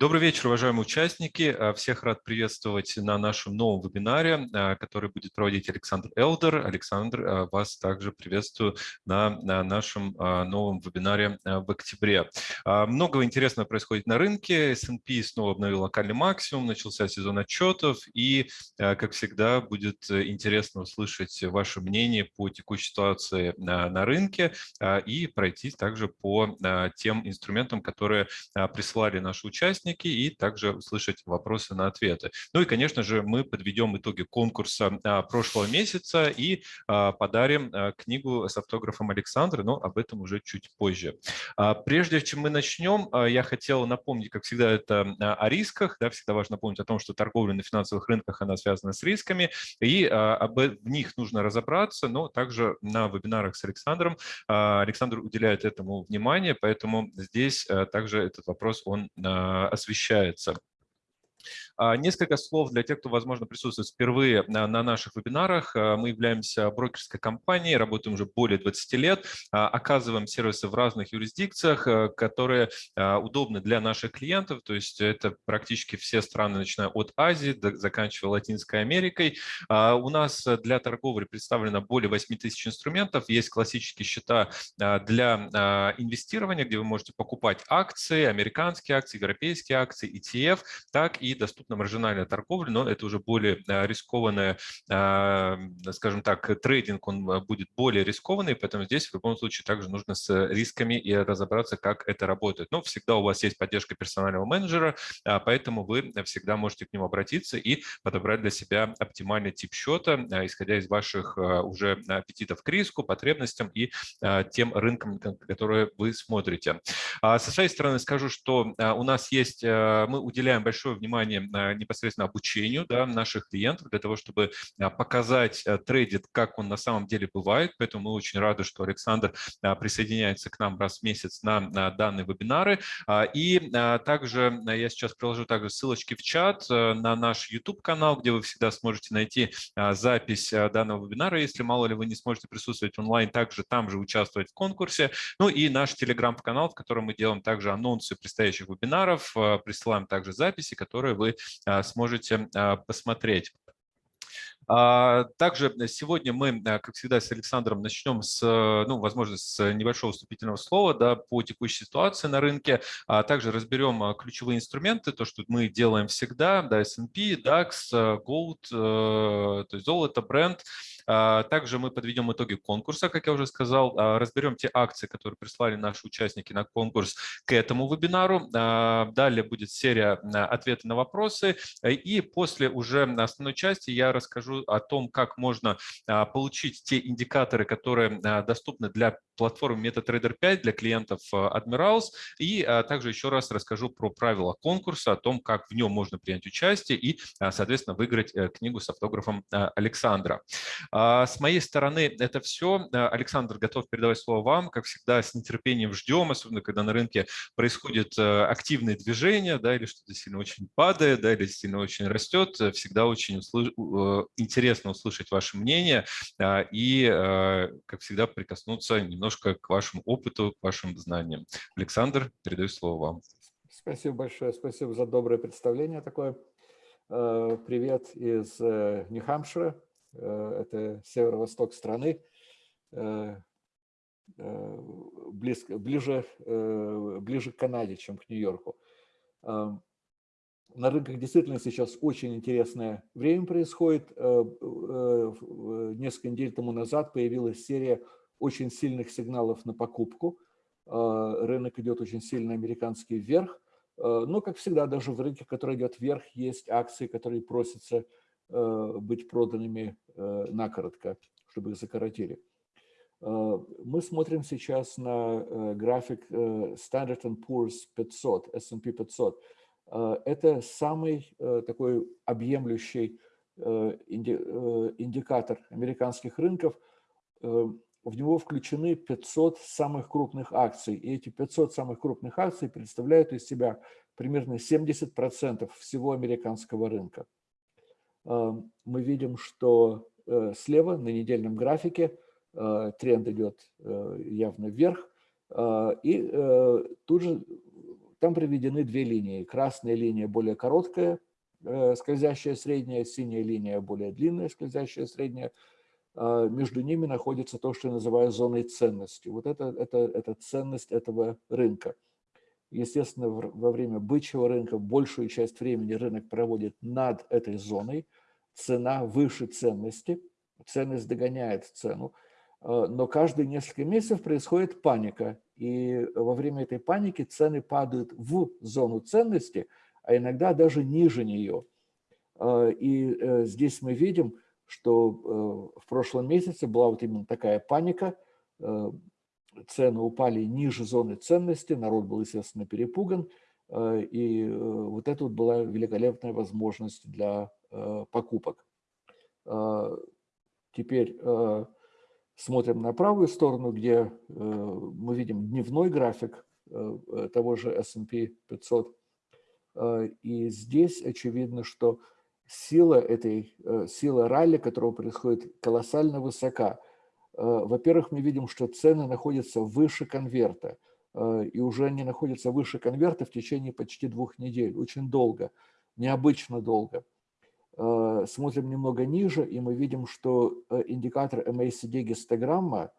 Добрый вечер, уважаемые участники. А, всех рад приветствовать на нашем новом вебинаре, а, который будет проводить Александр Элдер. Александр, а, вас также приветствую на нашем новом вебинаре в октябре. Много интересного происходит на рынке. S&P снова обновил локальный максимум, начался сезон отчетов, и, как всегда, будет интересно услышать ваше мнение по текущей ситуации на рынке и пройти также по тем инструментам, которые прислали наши участники участники и также услышать вопросы на ответы. Ну и, конечно же, мы подведем итоги конкурса а, прошлого месяца и а, подарим а, книгу с автографом Александра, но об этом уже чуть позже. Прежде чем мы начнем, я хотел напомнить, как всегда, это о рисках. Да, всегда важно помнить о том, что торговля на финансовых рынках, она связана с рисками, и об, в них нужно разобраться, но также на вебинарах с Александром Александр уделяет этому внимание, поэтому здесь также этот вопрос он освещается. А, несколько слов для тех, кто, возможно, присутствует впервые на наших вебинарах. А, мы являемся брокерской компанией, работаем уже более 20 лет, а, оказываем сервисы в разных юрисдикциях, которые удобны для наших клиентов, то есть это практически все страны, начиная от Азии, заканчивая Латинской Америкой. У нас для торговли представлено более 8 тысяч инструментов, есть классические счета для инвестирования, где вы можете покупать акции, американские акции, европейские акции, ETF, так и доступно на маржинальная торговля, но это уже более а, рискованная, а, скажем так, трейдинг, он а, будет более рискованный, поэтому здесь в любом случае также нужно с рисками и разобраться, как это работает. Но всегда у вас есть поддержка персонального менеджера, поэтому вы всегда можете к нему обратиться и подобрать для себя оптимальный тип счета, исходя из ваших уже аппетитов к риску, потребностям и тем рынкам, которые вы смотрите. Со своей стороны скажу, что у нас есть, мы уделяем большое внимание непосредственно обучению да, наших клиентов для того, чтобы а, показать э, трейдит, как он на самом деле бывает. Поэтому мы очень рады, что Александр а, присоединяется к нам раз в месяц на данные вебинары. А, и также я сейчас приложу также ссылочки в чат э, на наш YouTube-канал, где вы всегда сможете найти запись данного вебинара. Если мало ли вы не сможете присутствовать онлайн, также там же участвовать в конкурсе. Ну и наш Telegram-канал, в котором мы делаем также анонсы предстоящих вебинаров, присылаем также записи, которые вы сможете а, посмотреть. А, также сегодня мы, как всегда, с Александром начнем с, ну, возможно, с небольшого вступительного слова да, по текущей ситуации на рынке. А также разберем ключевые инструменты, то, что мы делаем всегда, да, S&P, DAX, Gold, то есть золото, бренд, а, также мы подведем итоги конкурса, как я уже сказал, а, разберем те акции, которые прислали наши участники на конкурс к этому вебинару. А, далее будет серия ответов на вопросы. И после уже основной части я расскажу о том, как можно получить те индикаторы, которые доступны для платформы MetaTrader 5 для клиентов Admirals. И также еще раз расскажу про правила конкурса, о том, как в нем можно принять участие и, соответственно, выиграть э, книгу с автографом Александра. А с моей стороны это все. Э, Александр, готов передавать слово вам. Как всегда, с нетерпением ждем, особенно когда на рынке происходит э, активное движение, да, или что-то сильно очень падает, да, или сильно очень растет. Э, всегда очень услыш... интересно услышать ваше мнение и, как всегда, прикоснуться немножко к вашему опыту, к вашим знаниям. Александр, передаю слово вам. Спасибо большое, спасибо за доброе представление такое. Привет из Нью-Хампшира. Э, это северо-восток страны, э, э, близко, ближе, ближе к Канаде, чем к Нью-Йорку. На рынках действительно сейчас очень интересное время происходит. Несколько недель тому назад появилась серия очень сильных сигналов на покупку. Рынок идет очень сильно американский вверх. Но, как всегда, даже в рынке, который идет вверх, есть акции, которые просятся быть проданными э, накоротко, чтобы их закоротили. Э, мы смотрим сейчас на график Standard Poor's 500, S&P 500. Это самый такой объемлющий индикатор американских рынков. В него включены 500 самых крупных акций. И эти 500 самых крупных акций представляют из себя примерно 70% всего американского рынка. Эм, мы видим, что э, слева на недельном графике э, тренд идет э, явно вверх, и тут же там приведены две линии. Красная линия более короткая, скользящая средняя, синяя линия более длинная, скользящая средняя. Между ними находится то, что я называю зоной ценности. Вот это, это, это ценность этого рынка. Естественно, во время бычьего рынка большую часть времени рынок проводит над этой зоной. Цена выше ценности, ценность догоняет цену. Э, но каждые несколько месяцев происходит паника. И во время этой паники цены падают в зону ценности, а иногда даже ниже нее. Э, и э, здесь мы видим, что в прошлом месяце была вот именно такая паника, цены упали ниже зоны ценности, народ был, естественно, перепуган, э, и э, вот это вот была великолепная возможность для э, покупок. Теперь смотрим на правую сторону, где мы видим дневной график того же S&P 500. И здесь очевидно, что сила этой, сила ралли, которого происходит, колоссально высока – во-первых, мы видим, что цены находятся выше конверта, э, и уже они находятся выше конверта в течение почти двух недель, очень долго, необычно долго. Э, смотрим немного ниже, и мы видим, что индикатор MACD гистограмма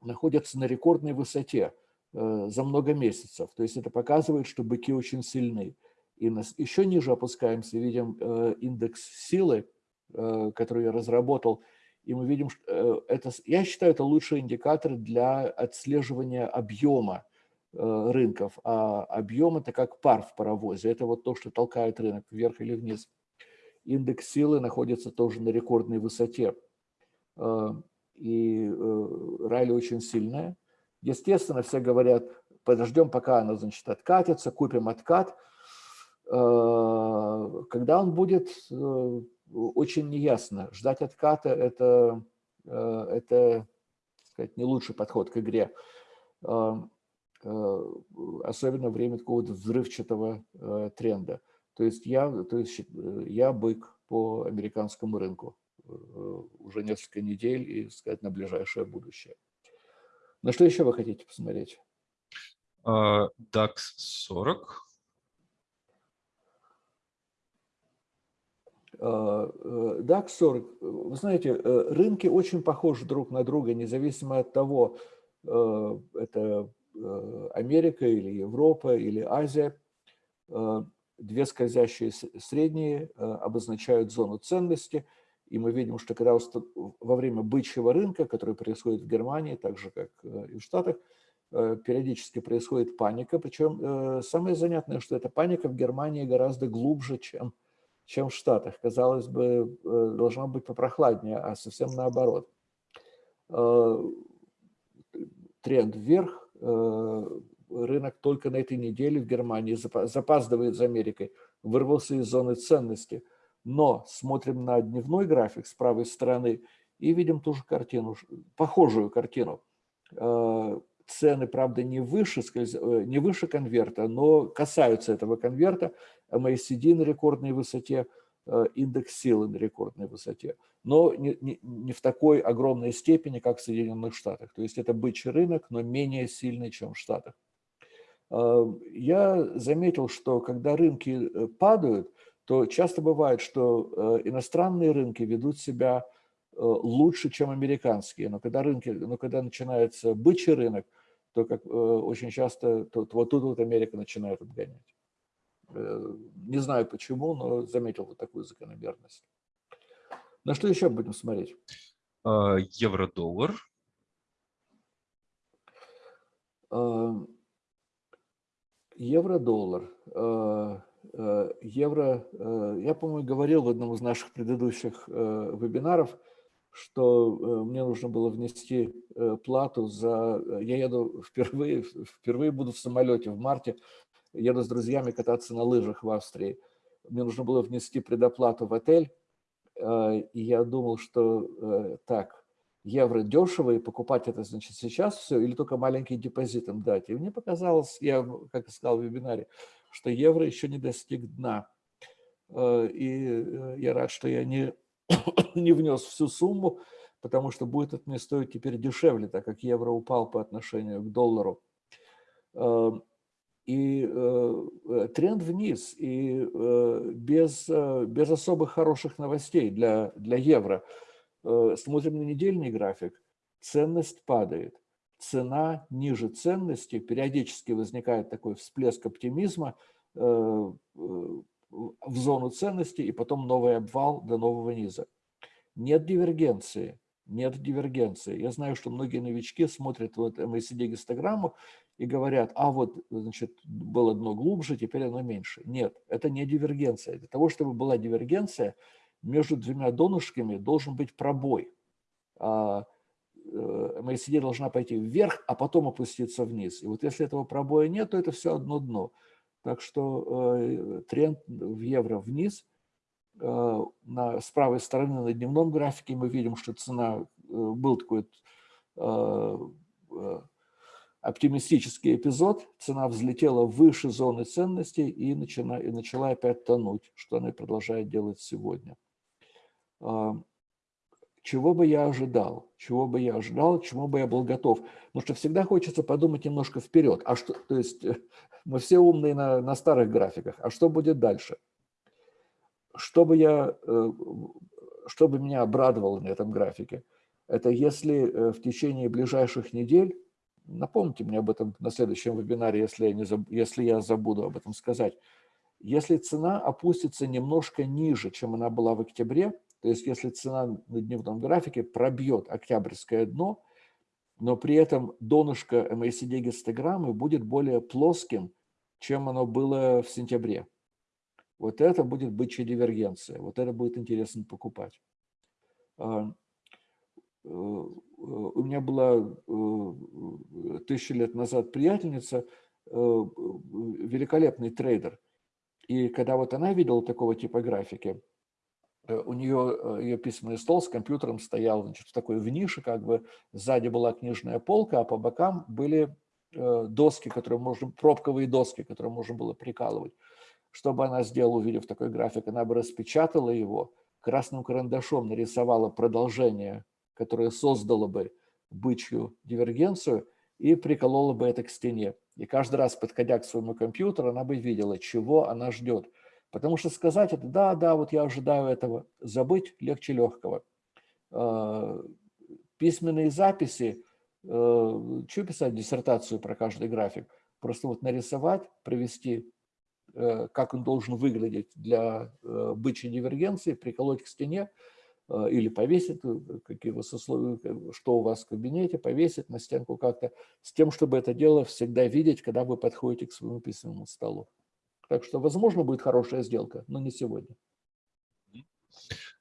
находится на рекордной высоте за много месяцев. То есть это показывает, что быки очень сильны. И нас еще ниже опускаемся, видим индекс силы, который я разработал, и мы видим, что э, это, я считаю, это лучший индикатор для отслеживания объема э, рынков. А объем – это как пар в паровозе. Это вот то, что толкает рынок вверх или вниз. Индекс силы находится тоже на рекордной высоте. Э, и ралли очень сильная. Естественно, все говорят, подождем, пока она, значит, откатится, купим откат. Когда он будет очень неясно. Ждать отката – это, э, это сказать, не лучший подход к игре. А, э, особенно время какого-то взрывчатого э, тренда. То есть я, то есть я бык по американскому рынку уже несколько недель и сказать на ближайшее будущее. На что еще вы хотите посмотреть? DAX 40. DAX 40, вы знаете, э, рынки очень похожи друг на друга, независимо от того, э, это э, Америка или Европа или Азия. Две скользящие средние обозначают зону ценности, и мы видим, что когда во время бычьего рынка, который происходит в Германии, так же, как и в Штатах, периодически происходит паника, причем самое занятное, что эта паника в Германии гораздо глубже, чем в чем в Штатах. Казалось бы, э, должно быть попрохладнее, а совсем наоборот. Э, тренд вверх. Э, рынок только на этой неделе в Германии запаздывает за Америкой, вырвался из зоны ценности. Но смотрим на дневной график с правой стороны и видим ту же картину, похожую картину цены, правда, не выше, не выше конверта, но касаются этого конверта. MACD на рекордной высоте, э, индекс силы на рекордной высоте, но не, не, не в такой огромной степени, как в Соединенных Штатах. То есть это бычий рынок, но менее сильный, чем в Штатах. Э, я заметил, что когда рынки падают, то часто бывает, что иностранные рынки ведут себя лучше, чем американские. Но когда, рынки, но когда начинается бычий рынок, то как э, очень часто то, вот тут вот Америка начинает отгонять. Э, не знаю почему, но заметил вот такую закономерность. На что еще будем смотреть? А, евро-доллар. А, евро-доллар. А, евро, я, по-моему, говорил в одном из наших предыдущих вебинаров, что э, мне нужно было внести э, плату за... Э, я еду впервые, впервые буду в самолете в марте, еду с друзьями кататься на лыжах в Австрии. Мне нужно было внести предоплату в отель, и я думал, что так, евро дешево, и покупать это, значит, сейчас все, или только маленький депозит им дать. И мне показалось, я, как сказал в вебинаре, что евро еще не достиг дна. И я рад, что я не не внес всю сумму, потому что будет это мне стоить теперь дешевле, так как евро упал по отношению к доллару. И тренд вниз, и без, без особых хороших новостей для, для евро. Смотрим на недельный график, ценность падает, цена ниже ценности, периодически возникает такой всплеск оптимизма в зону ценности и потом новый обвал до нового низа. Нет дивергенции, нет дивергенции. Я знаю, что многие новички смотрят вот MACD-гистограмму и говорят, а вот, значит, было дно глубже, теперь оно меньше. Нет, это не дивергенция. Для того, чтобы была дивергенция, между двумя донышками должен быть пробой. А, э, должна пойти вверх, а потом опуститься вниз. И вот если этого пробоя нет, то это все одно дно. Так что э, тренд в евро вниз – Э, на, с правой стороны на дневном графике мы видим, что цена, был такой оптимистический эпизод, цена взлетела выше зоны ценностей и начала, и начала опять тонуть, что она и продолжает делать сегодня. Чего бы я ожидал? Чего бы я ожидал? Чему бы я был готов? Потому что всегда хочется подумать немножко вперед. А что, то есть мы все умные на, на старых графиках. А что будет дальше? Чтобы я, э, чтобы меня обрадовало на этом графике, это если э, в течение ближайших недель, напомните мне об этом на следующем вебинаре, если я, не заб, если я забуду об этом сказать, если цена опустится немножко ниже, чем она была в октябре, то есть если цена на дневном графике пробьет октябрьское дно, но при этом донышко MACD гистограммы будет более плоским, чем оно было в сентябре. Вот это будет бычья дивергенция, вот это будет интересно покупать. Э, у меня была э, тысячи лет назад приятельница, э, великолепный трейдер. И когда вот она видела такого типа графики, у нее ее письменный стол с компьютером стоял значит, в такой в нише, как бы сзади была книжная полка, а по бокам были доски, которые можно, пробковые доски, которые можно было прикалывать. Что бы она сделала, увидев такой график? Она бы распечатала его, красным карандашом нарисовала продолжение, которое создало бы бычью дивергенцию и приколола бы это к стене. И каждый раз, подходя к своему компьютеру, она бы видела, чего она ждет. Потому что сказать это, да, да, вот я ожидаю этого, забыть легче легкого. А, письменные записи, э, что писать диссертацию про каждый график? Просто вот нарисовать, провести Э, как он должен выглядеть для э, бычьей дивергенции, приколоть к стене или повесить, какие у вас условия, что у вас в кабинете, повесить на стенку как-то, с тем, чтобы это дело всегда видеть, когда вы подходите к своему письменному столу. Так что, возможно, будет хорошая сделка, но не сегодня.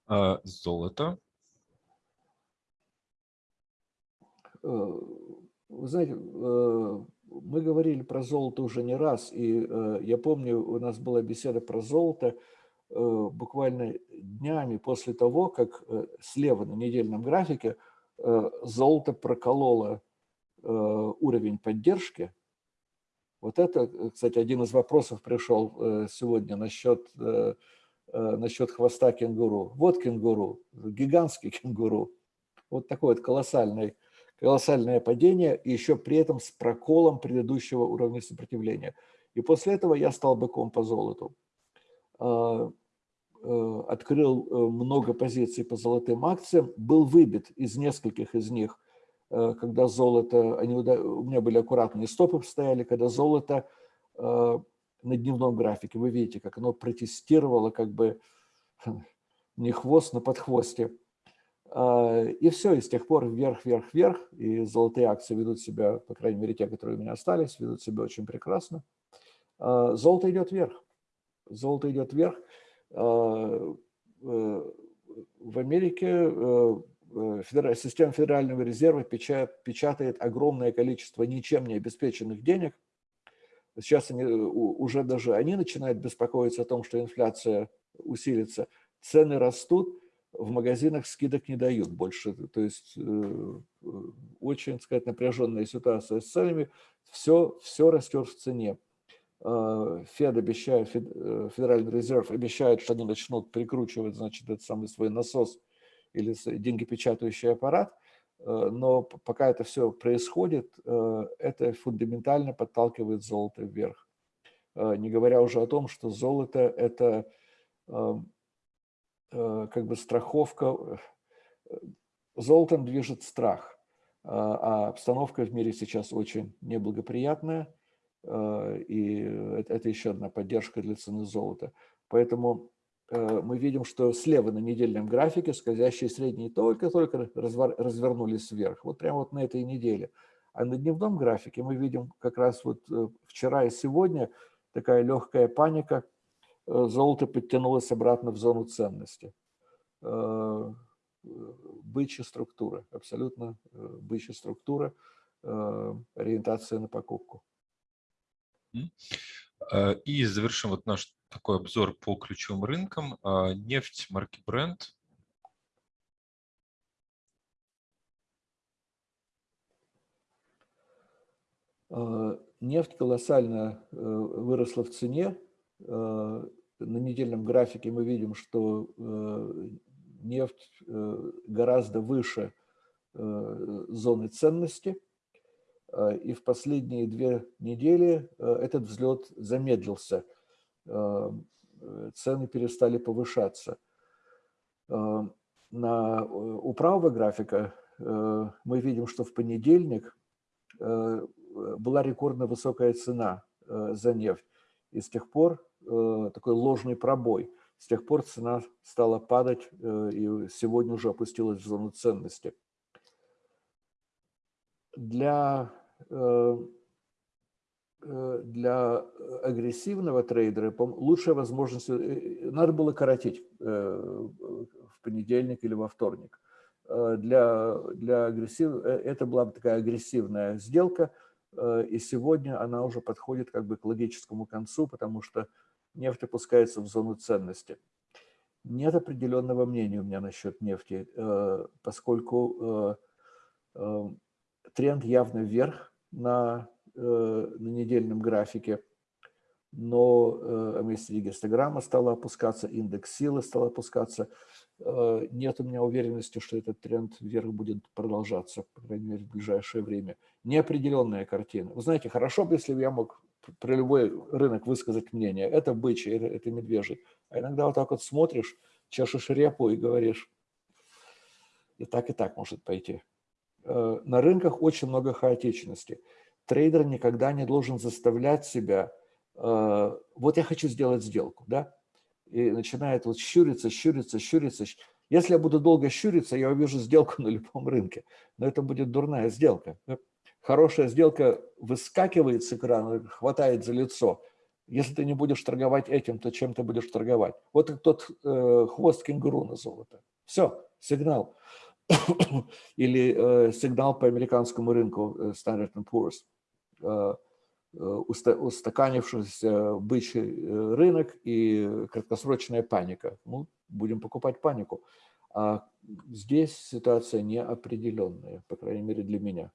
А, золото. Вы знаете, мы говорили про золото уже не раз, и э, я помню, у нас была беседа про золото э, буквально днями после того, как э, слева на недельном графике э, золото прокололо э, уровень поддержки. Вот это, кстати, один из вопросов пришел э, сегодня насчет, э, э, насчет хвоста кенгуру. Вот кенгуру, гигантский кенгуру. Вот такой вот колоссальный колоссальное падение, и еще при этом с проколом предыдущего уровня сопротивления. И после этого я стал быком по золоту. А, э, открыл э, много позиций по золотым акциям, был выбит из нескольких из них, э, когда золото, они, у меня были аккуратные стопы стояли, когда золото на дневном графике, вы видите, как оно протестировало как бы не хвост, но подхвостье. А, и все, и с тех пор вверх, вверх, вверх, и золотые акции ведут себя, по крайней мере, те, которые у меня остались, ведут себя очень прекрасно. А, золото идет вверх. Золото идет вверх. А, э, в Америке э, э, система Федерального резерва печатает огромное количество ничем не обеспеченных денег. Сейчас они, уже даже они начинают беспокоиться о том, что инфляция усилится. Цены растут, в магазинах скидок не дают больше. То есть очень, так сказать, напряженная ситуация с ценами. Все, все растет в цене. А, Фед обещает, э, Федеральный резерв обещает, что они начнут прикручивать, значит, этот самый свой насос или деньгопечатающий аппарат. Но пока это все происходит, это фундаментально подталкивает золото вверх. не говоря уже о том, что золото – это как бы страховка, золотом движет страх, а обстановка в мире сейчас очень неблагоприятная, и это еще одна поддержка для цены золота. Поэтому Э, мы видим, что слева на недельном графике скользящие средние только-только развернулись вверх. Вот прямо вот на этой неделе. А на дневном графике мы видим как раз вот э, вчера и сегодня такая легкая паника. Э, золото подтянулось обратно в зону ценности. Бычья структура, абсолютно бычья структура, ориентация на покупку. И завершим вот наш такой обзор по ключевым рынкам. А, нефть марки Brent. А, нефть колоссально э, выросла в цене. На недельном графике мы видим, что э, нефть э, гораздо выше зоны ценности. И в последние две недели этот взлет замедлился – Э, цены перестали повышаться. Э, на, у правого графика э, мы видим, что в понедельник была рекордно высокая цена за нефть. И с тех пор такой ложный пробой. С тех пор цена стала падать и сегодня уже опустилась в зону ценности. Для Э, для агрессивного трейдера лучшая возможность, э, надо было коротить э, в понедельник или во вторник. Для, для агрессив, это была бы такая агрессивная сделка, и сегодня она уже подходит как бы к логическому концу, потому что нефть опускается в зону ценности. Нет определенного мнения у меня насчет нефти, поскольку тренд явно вверх на Э, на недельном графике, но MACD гистограмма стала опускаться, индекс силы стал опускаться. Э, нет у меня уверенности, что этот тренд вверх будет продолжаться, по крайней мере, в ближайшее время. Неопределенная картина. Вы знаете, хорошо бы, если бы я мог про любой рынок высказать мнение. Это бычий, это, это медвежий. А иногда вот так вот смотришь, чешешь репу и говоришь, и так, и так может пойти. Э, на рынках очень много хаотичности трейдер никогда не должен заставлять себя, э, вот я хочу сделать сделку, да, и начинает вот щуриться, щуриться, щуриться. Если я буду долго щуриться, я увижу сделку на любом рынке, но это будет дурная сделка. Хорошая сделка выскакивает с экрана, хватает за лицо. Если ты не будешь торговать этим, то чем ты будешь торговать? Вот тот э, хвост кенгуру на золото. Все, сигнал. Или э, сигнал по американскому рынку э, Standard Poor's. Э, э, устаканившийся бычий э, рынок и краткосрочная паника. Ну, будем покупать панику. А здесь ситуация неопределенная, по крайней мере для меня.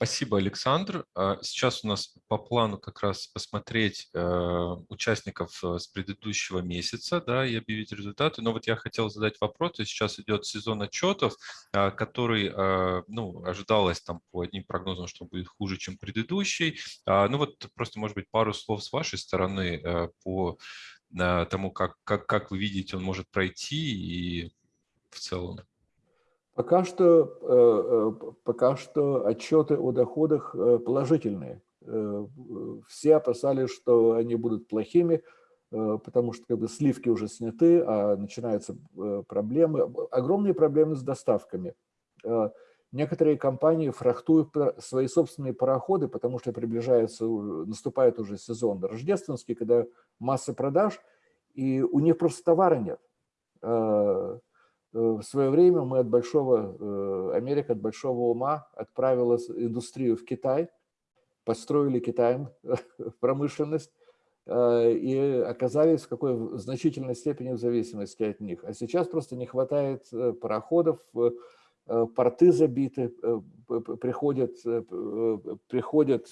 А, Спасибо, Александр. А, сейчас у нас по плану как раз посмотреть э, участников э, с предыдущего месяца да, и объявить результаты. Но вот я хотел задать вопрос. Сейчас идет сезон отчетов, а, который а, ну, ожидалось там по одним прогнозам, что будет хуже, чем предыдущий. Ну вот просто, может быть, пару слов с вашей стороны э, по тому, как, как, как вы видите, он может пройти и в целом. Пока что, э, э, пока что отчеты о доходах э, положительные. Все опасались, что они будут плохими, потому что как бы, сливки уже сняты, а начинаются проблемы. Огромные проблемы с доставками. Некоторые компании фрахтуют свои собственные пароходы, потому что приближается, наступает уже сезон рождественский, когда масса продаж, и у них просто товара нет в свое время мы от большого, э, Америка от большого ума отправила индустрию в Китай, построили Китаем промышленность э, и оказались в какой значительной степени в зависимости от них. А сейчас просто не хватает пароходов, порты забиты, приходят, приходят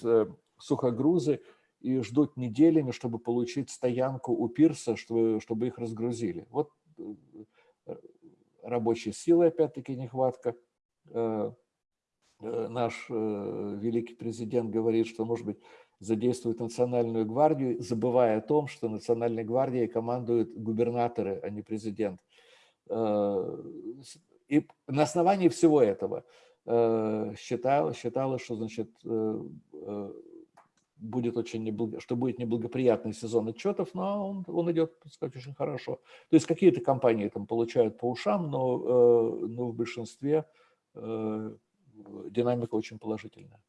сухогрузы и ждут неделями, чтобы получить стоянку у пирса, чтобы, чтобы их разгрузили. Вот рабочей силы, опять-таки, нехватка. Э, наш великий президент говорит, что, может быть, задействует национальную гвардию, забывая о том, что национальной гвардией командуют губернаторы, а не президент. И на основании всего этого считала, считала что значит, будет очень неблаго, что будет неблагоприятный сезон отчетов, но он, он идет, так сказать, очень хорошо. То есть какие-то компании там получают по ушам, но, э, но в большинстве э, динамика очень положительная.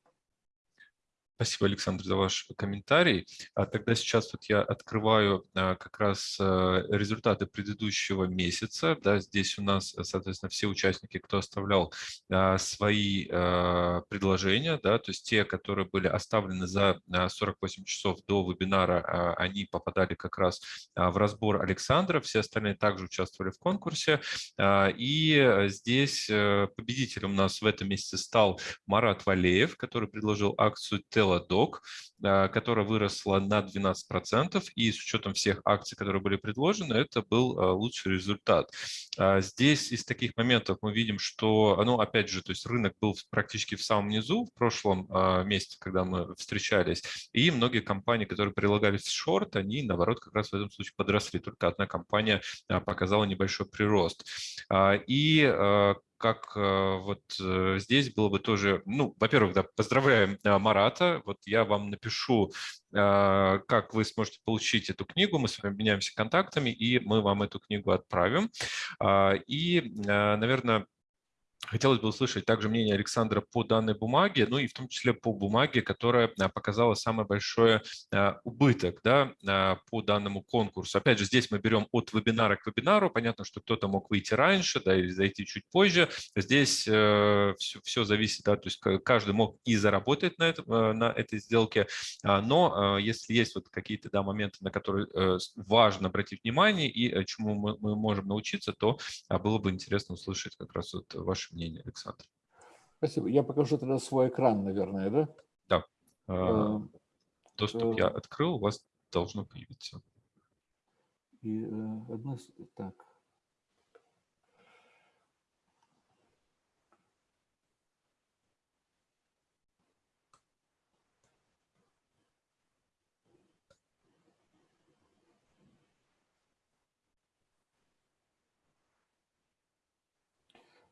Спасибо, Александр, за ваш комментарий. А тогда сейчас вот я открываю а, как раз а, результаты предыдущего месяца. Да, здесь у нас, соответственно, все участники, кто оставлял а, свои предложения, да, то есть те, которые были оставлены за 48 часов до вебинара, они попадали как раз в разбор Александра, все остальные также участвовали в конкурсе. И здесь э, победителем у нас в этом месяце стал Марат Валеев, который предложил акцию Tel Teladoc, а, которая выросла на 12%, и с учетом всех акций, которые были предложены, это был а, лучший результат. А, здесь из таких моментов мы видим, что, ну, опять же, то есть рынок был практически в самом низу в прошлом месяце, когда мы встречались, и многие компании, которые прилагались в шорт, они, наоборот, как раз в этом случае подросли. Только одна компания показала небольшой прирост. И как вот э, здесь было бы тоже, ну, во-первых, да, поздравляем Марата, вот я вам напишу, как вы сможете получить эту книгу, мы с вами обменяемся контактами, и мы вам эту книгу отправим. И, наверное, Хотелось бы услышать также мнение Александра по данной бумаге, ну и в том числе по бумаге, которая а, показала самый большой а, убыток да, а, по данному конкурсу. Опять же, здесь мы берем от вебинара к вебинару. Понятно, что кто-то мог выйти раньше да, или зайти чуть позже. Здесь все, э, все зависит, да, то есть каждый мог и заработать на, это, э, на этой сделке, но если есть вот какие-то да, моменты, на которые э, важно обратить внимание и чему мы, мы можем научиться, то было бы интересно услышать как раз вот ваши мнение, Александр. Спасибо. Я покажу тогда свой экран, наверное, да? Да. А, эм, доступ я э, открыл, у вас должно появиться. И э, одно... Так.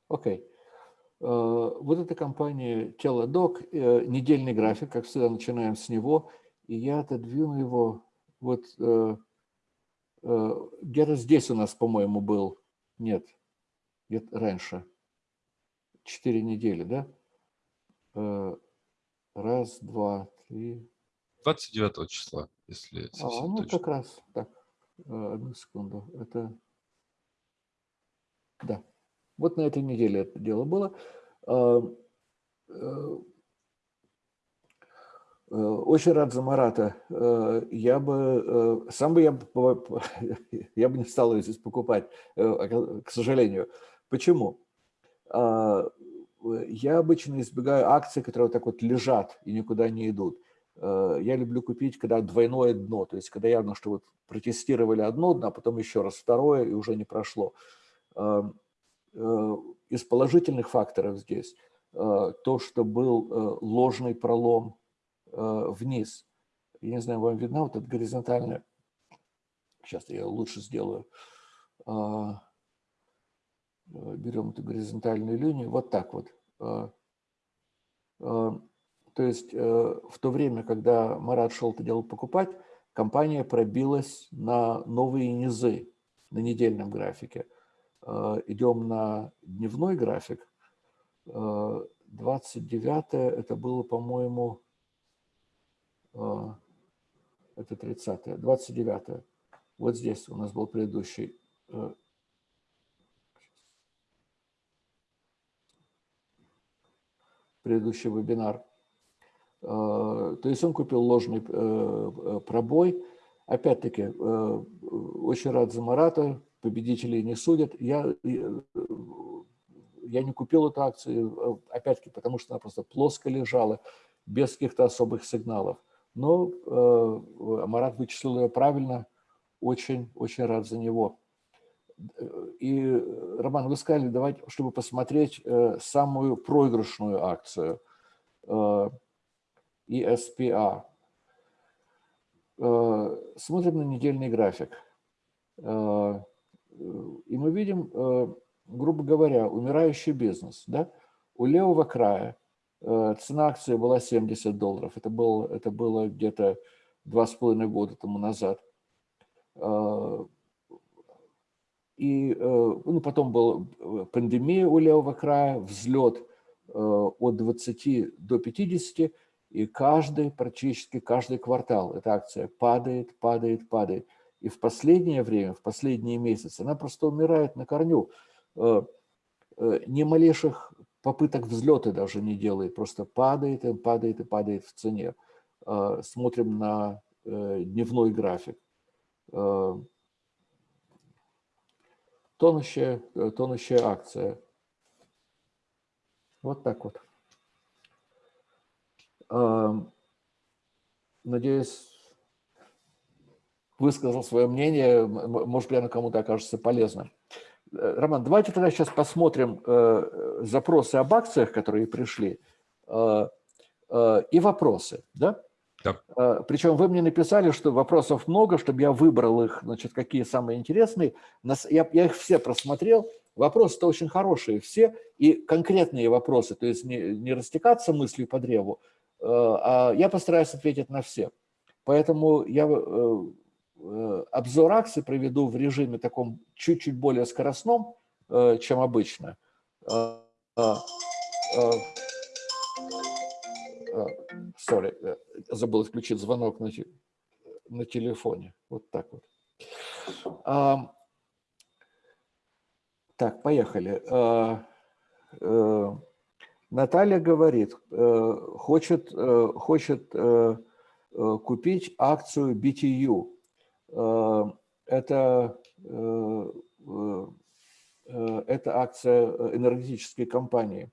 Окей. Okay. Э, вот эта компания Teladoc, э, недельный график, как всегда, начинаем с него. И я отодвину его вот э, где-то здесь у нас, по-моему, был. Нет, где-то раньше. Четыре недели, да? Раз, два, три. 29 числа, если а, ну, точно. как раз. Так, одну секунду. Это... Да. Вот на этой неделе это дело было. Э, э, очень рад за Марата. Э, я бы, сам бы я, я бы не стал ее здесь покупать, к сожалению. Почему? А, я обычно избегаю акций, которые вот так вот лежат и никуда не идут. Я люблю купить, когда двойное дно, то есть когда явно, что вот протестировали одно дно, а потом еще раз второе, и уже не прошло. Э, из положительных факторов здесь э, то, что был э, ложный пролом вниз. Я не знаю, вам видно вот это горизонтальное. Сейчас я лучше сделаю. Берем эту горизонтальную линию. Вот так вот. То есть в то время, когда Марат шел это дело покупать, компания пробилась на новые низы на недельном графике. Э, идем на дневной график. 29 э, это было, по-моему, э, это 30 29 Вот здесь у нас был предыдущий предыдущий вебинар. То есть он купил ложный пробой. Опять-таки, очень рад за Марата, победителей не судят. Я, я не купил эту акцию, опять-таки, потому что она просто плоско лежала, без каких-то особых сигналов. Но э, Марат вычислил ее правильно, очень-очень рад за него. и, Роман, вы сказали, давайте, чтобы посмотреть самую проигрышную акцию ESPA. Смотрим на недельный график. И мы видим, грубо говоря, умирающий бизнес. Да? У левого края цена акции была 70 долларов. Это было, это было где-то два с половиной года тому назад. И ну, потом была пандемия у левого края, взлет от 20 до 50, и каждый, практически каждый квартал эта акция падает, падает, падает. И в последнее время, в последние месяцы она просто умирает на корню. Ни малейших попыток взлета даже не делает, просто падает и падает и падает в цене. Смотрим на дневной график тонущая, э, тонущая акция. Вот так вот. Надеюсь, высказал свое мнение, может быть, оно кому-то окажется полезным. Э, Роман, давайте тогда сейчас посмотрим э, запросы об акциях, которые пришли, и вопросы. Да? Да. А, Причем вы мне написали, что вопросов много, чтобы я выбрал их, значит, какие самые интересные. Я, я их все просмотрел. Вопросы-то очень хорошие все, и конкретные вопросы, то есть не, не растекаться мыслью по древу, а, а я постараюсь ответить на все. Поэтому я э, э, обзор акций проведу в режиме таком чуть-чуть более скоростном, э, чем обычно. Sorry, э, забыл включить звонок на, на телефоне. Вот так вот. Так, поехали. Наталья говорит, хочет, хочет купить акцию BTU. Это, это акция энергетической компании.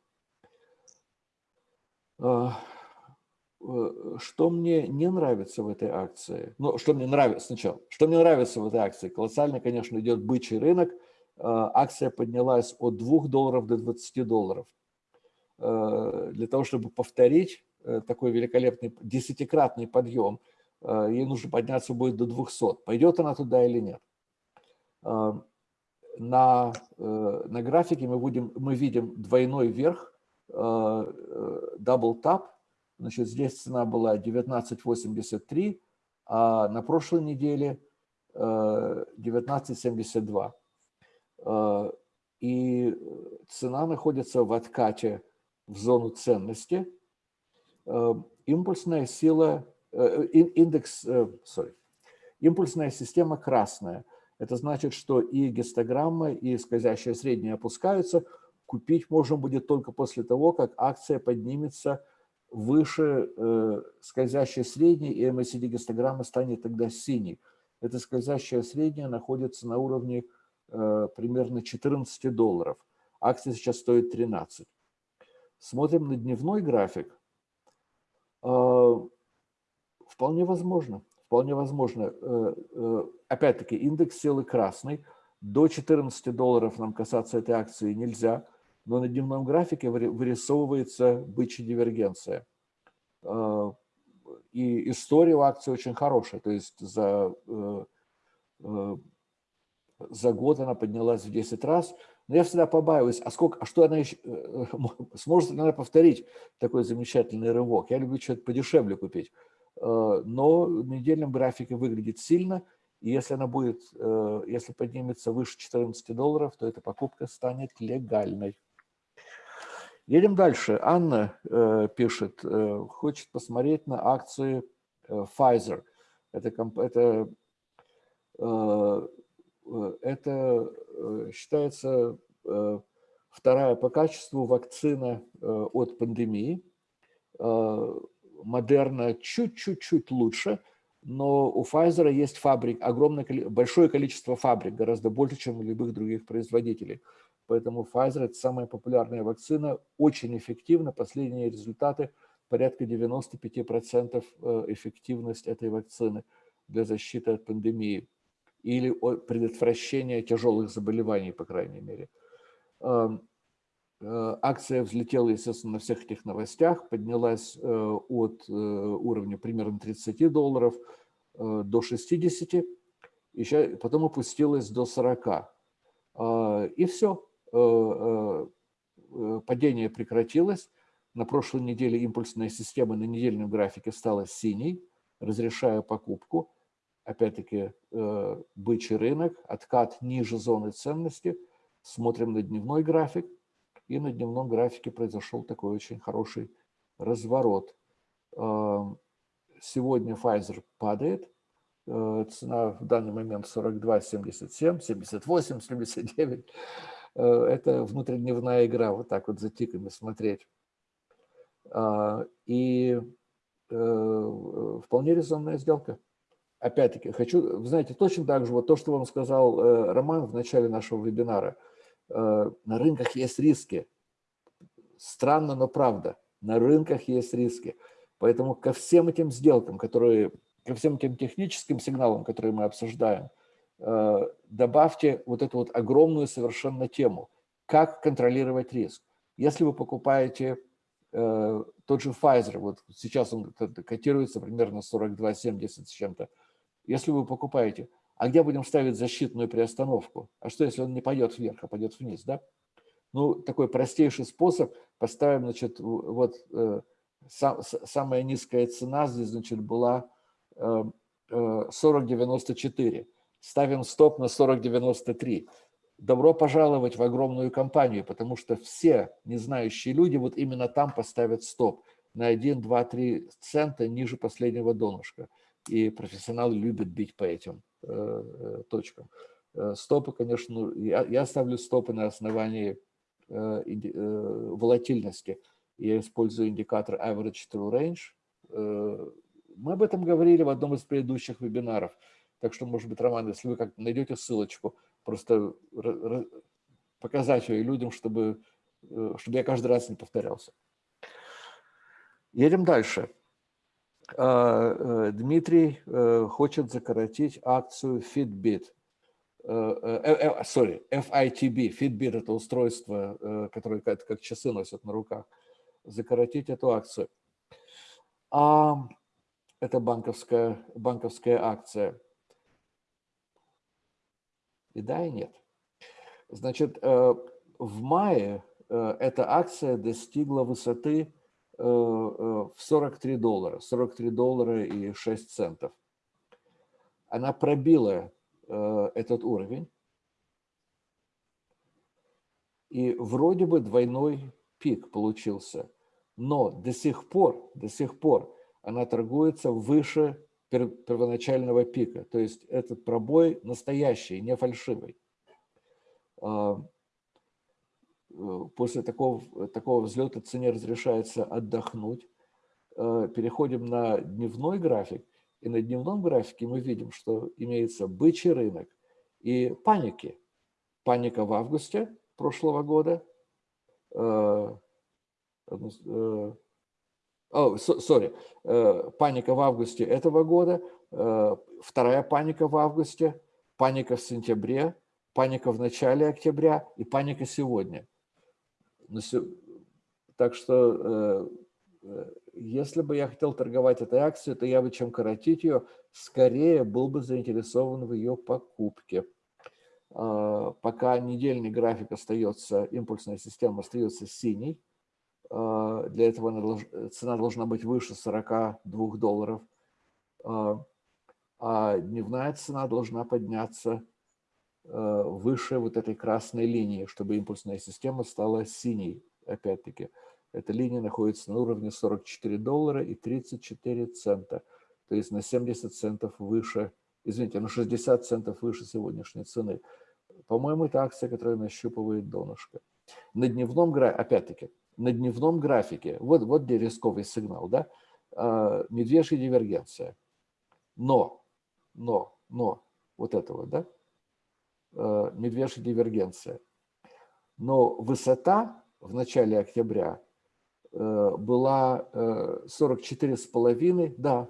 Э, что мне не нравится в этой акции, ну, что мне нравится сначала, что мне нравится в этой акции, колоссально, конечно, идет бычий рынок, э, акция поднялась от 2 долларов до 20 долларов. Э, для того, чтобы повторить такой великолепный десятикратный подъем, ей нужно подняться будет до 200. Пойдет она туда или нет? На, на графике мы, будем, мы видим двойной вверх, double tap, Значит, здесь цена была 19.83, а на прошлой неделе 19.72. Э, э, и цена находится в откате в зону ценности. Э, импульсная сила, индекс, sorry, импульсная система красная. Это значит, что и гистограмма, и скользящая средняя опускаются. Купить можно будет только после того, как акция поднимется выше э, скользящей средней, и MACD-гистограмма станет тогда синей. Эта скользящая средняя находится на уровне э, примерно 14 долларов. Акция сейчас стоит 13. Смотрим на дневной график. Э, вполне возможно. Вполне возможно. Э, э, Опять-таки, индекс силы красный. До 14 долларов нам касаться этой акции нельзя но на дневном графике вырисовывается бычья дивергенция. А, и история у акции очень хорошая, то есть за, э, э, за год она поднялась в 10 раз. Но я всегда побаиваюсь, а, сколько, а что она еще, э, сможет она повторить такой замечательный рывок? Я люблю что-то подешевле купить. Но в недельном графике выглядит сильно, и если она будет, если поднимется выше 14 долларов, то эта покупка станет легальной. Едем дальше. Анна э, пишет, э, хочет посмотреть на акции э, Pfizer. Это, это, э, э, это э, считается э, вторая по качеству вакцина э, от пандемии. Э, Модерна чуть-чуть-чуть лучше, но у Pfizer есть фабрик, огромное, большое количество фабрик, гораздо больше, чем у любых других производителей. Поэтому Pfizer – это самая популярная вакцина, очень эффективна. Последние результаты – порядка 95% э, эффективность этой вакцины для защиты от пандемии. или предотвращения тяжелых заболеваний, по крайней мере. Э, акция взлетела, естественно, на всех этих новостях, поднялась э, от уровня примерно 30 долларов до 60, и потом опустилась до 40. И все, падение прекратилось. На прошлой неделе импульсная система на недельном графике стала синей, разрешая покупку. Опять-таки э, бычий рынок, откат ниже зоны ценности. Смотрим на дневной график. И на дневном графике произошел такой очень хороший разворот. Сегодня Pfizer падает. Э, цена в данный момент 42,77, 78, 79. Это внутридневная игра, вот так вот за тиками смотреть. А, и э, вполне резонная сделка. Опять-таки, хочу, знаете, точно так же, вот то, что вам сказал э, Роман в начале нашего вебинара, на рынках есть риски. Странно, но правда, на рынках есть риски. Поэтому ко всем этим сделкам, которые, ко всем этим техническим сигналам, которые мы обсуждаем, добавьте вот эту вот огромную совершенно тему, как контролировать риск. Если вы покупаете Э, тот же Pfizer, вот сейчас он котируется примерно 42,70 с чем-то. Если вы покупаете, а где будем ставить защитную приостановку? А что, если он не пойдет вверх, а пойдет вниз, да? Ну, такой простейший способ. Поставим, значит, вот э, сам, самая низкая цена здесь, значит, была э, э, 40,94. Ставим стоп на 40,93 добро пожаловать в огромную компанию, потому что все незнающие люди вот именно там поставят стоп на 1, 2, 3 цента ниже последнего донышка. И профессионалы любят бить по этим точкам. Э, стопы, конечно, ну, я, я ставлю стопы на основании э, э, волатильности. Я использую индикатор Average True Range. Э, мы об этом говорили в одном из предыдущих вебинаров. Так что, может быть, Роман, если вы как найдете ссылочку, просто показать ее людям, чтобы, э, чтобы я каждый раз не повторялся. Едем дальше. А, э, Дмитрий э, хочет закоротить акцию Fitbit. Sorry, FITB. Fitbit – это устройство, которое как, часы носят на руках. Закоротить эту акцию. А это банковская, банковская акция. И да, и нет. Значит, э, в мае э, эта акция достигла высоты э, в 43 доллара, 43 доллара и 6 центов. Она пробила этот уровень. И вроде бы двойной пик получился. Но до сих пор, до сих пор она торгуется выше первоначального пика. То есть этот пробой настоящий, не фальшивый. Э, после такого, такого взлета цене разрешается отдохнуть. А, переходим на дневной график. И на дневном графике мы видим, что имеется бычий рынок и паники. Паника в августе прошлого года, э, sorry, э, паника в августе этого года, э, вторая паника в августе, паника в сентябре, паника в начале октября и паника сегодня. Так что э, если бы я хотел торговать этой акцией, то я бы, чем коротить ее, скорее был бы заинтересован в ее покупке. Пока недельный график остается, импульсная система остается синей, а, для этого цена должна быть выше 42 долларов. А, а дневная цена должна подняться а, выше вот этой красной линии, чтобы импульсная система стала синей. Опять-таки, эта линия находится на уровне 44 доллара и 34 цента. То есть на 70 центов выше, извините, на 60 центов выше сегодняшней цены. По-моему, это акция, которая нащупывает донышко. На дневном графике, опять-таки, на дневном графике, вот, вот где рисковый сигнал, да, а, медвежья дивергенция. Но, но, но, вот этого, да, медвежья дивергенция. Но высота в начале октября а, была 44,5, да,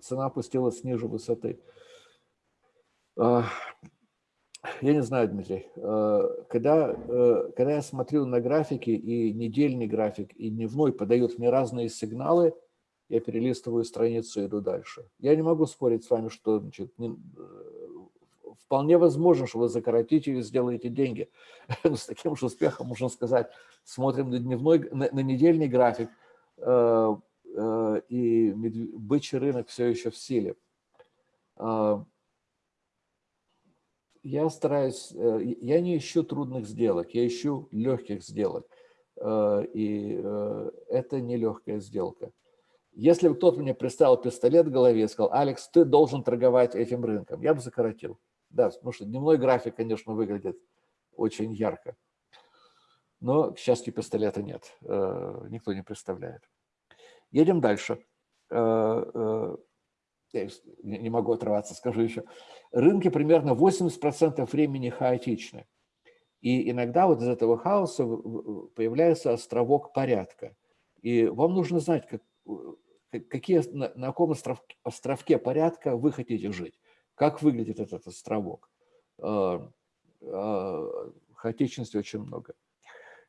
цена опустилась ниже высоты. Я не знаю, Дмитрий. Когда, когда я смотрю на графики, и недельный график, и дневной подают мне разные сигналы, я перелистываю страницу и иду дальше. Я не могу спорить с вами, что значит, вполне возможно, что вы закоротите и сделаете деньги. С таким же успехом можно сказать, смотрим на, дневной, на, на недельный график, э, э, и бычий рынок все еще в силе. Э, я стараюсь, э, я не ищу трудных сделок, я ищу легких сделок. Э, и э, это не легкая сделка. Если бы кто-то мне приставил пистолет в голове и сказал, Алекс, ты должен торговать этим рынком, я бы закоротил. Да, потому что дневной график, конечно, выглядит очень ярко. Но, к счастью, пистолета нет. Э, никто не представляет. Едем дальше. Э, э, я не могу отрываться, скажу еще. Рынки примерно 80% времени хаотичны. И иногда вот из этого хаоса появляется островок порядка. И вам нужно знать, как, какие, на, каком островке порядка вы хотите жить. Как выглядит этот островок? А, а, хаотичности очень много.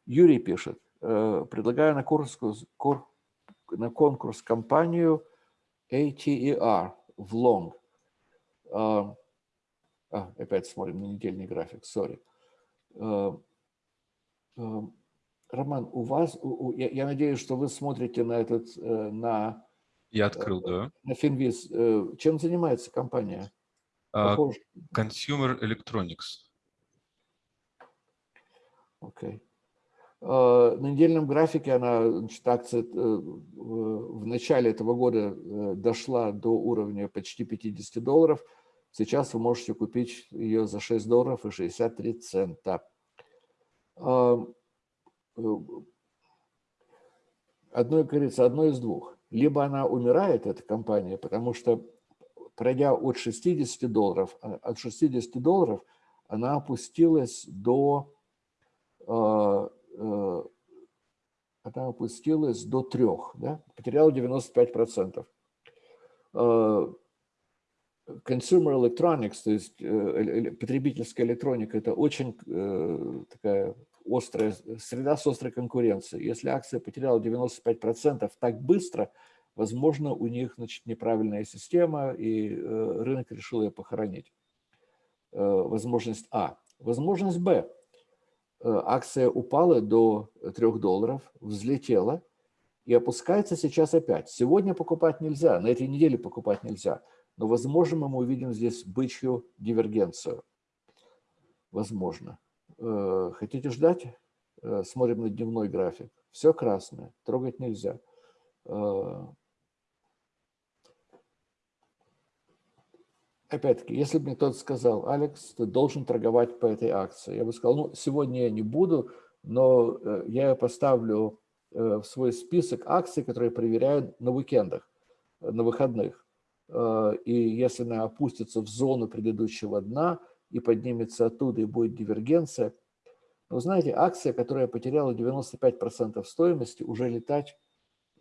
Юрий пишет, э, предлагаю на конкурс, на конкурс компанию ATER в Long. А, опять смотрим на недельный график, сори. Роман, у вас, у, я, я надеюсь, что вы смотрите на этот, э, на... Я открыл, э, да. На Финвиз. Чем занимается компания? А, Consumer Electronics. Окей. Okay. А, на недельном графике она, значит, акция э, в начале этого года э, дошла до уровня почти 50 долларов. Сейчас вы можете купить ее за 6 долларов и 63 цента. А, э, одно, говорится, одно из двух. Либо она умирает, эта компания, потому что пройдя от 60 долларов, а, от 60 долларов она опустилась до, а, э, она опустилась до 3, да? потеряла 95%. А, consumer electronics, то есть э, потребительская электроника, это очень э, такая острая среда с острой конкуренцией. Если акция потеряла 95% так быстро – Возможно, у них значит, неправильная система, и э, рынок решил ее похоронить. Э, возможность А. Возможность Б. Э, акция упала до 3 долларов, взлетела и опускается сейчас опять. Сегодня покупать нельзя, на этой неделе покупать нельзя. Но, возможно, мы увидим здесь бычью дивергенцию. Возможно. Хотите ждать? Смотрим на дневной график. Все красное, трогать нельзя. Опять-таки, если бы мне кто-то сказал, Алекс, ты должен торговать по этой акции, я бы сказал, ну, сегодня я не буду, но э, я ее поставлю э, в свой список акций, которые проверяют на уикендах, э, на выходных. И если она опустится в зону предыдущего дна и поднимется оттуда, и будет дивергенция, вы знаете, акция, которая потеряла 95% стоимости, уже летать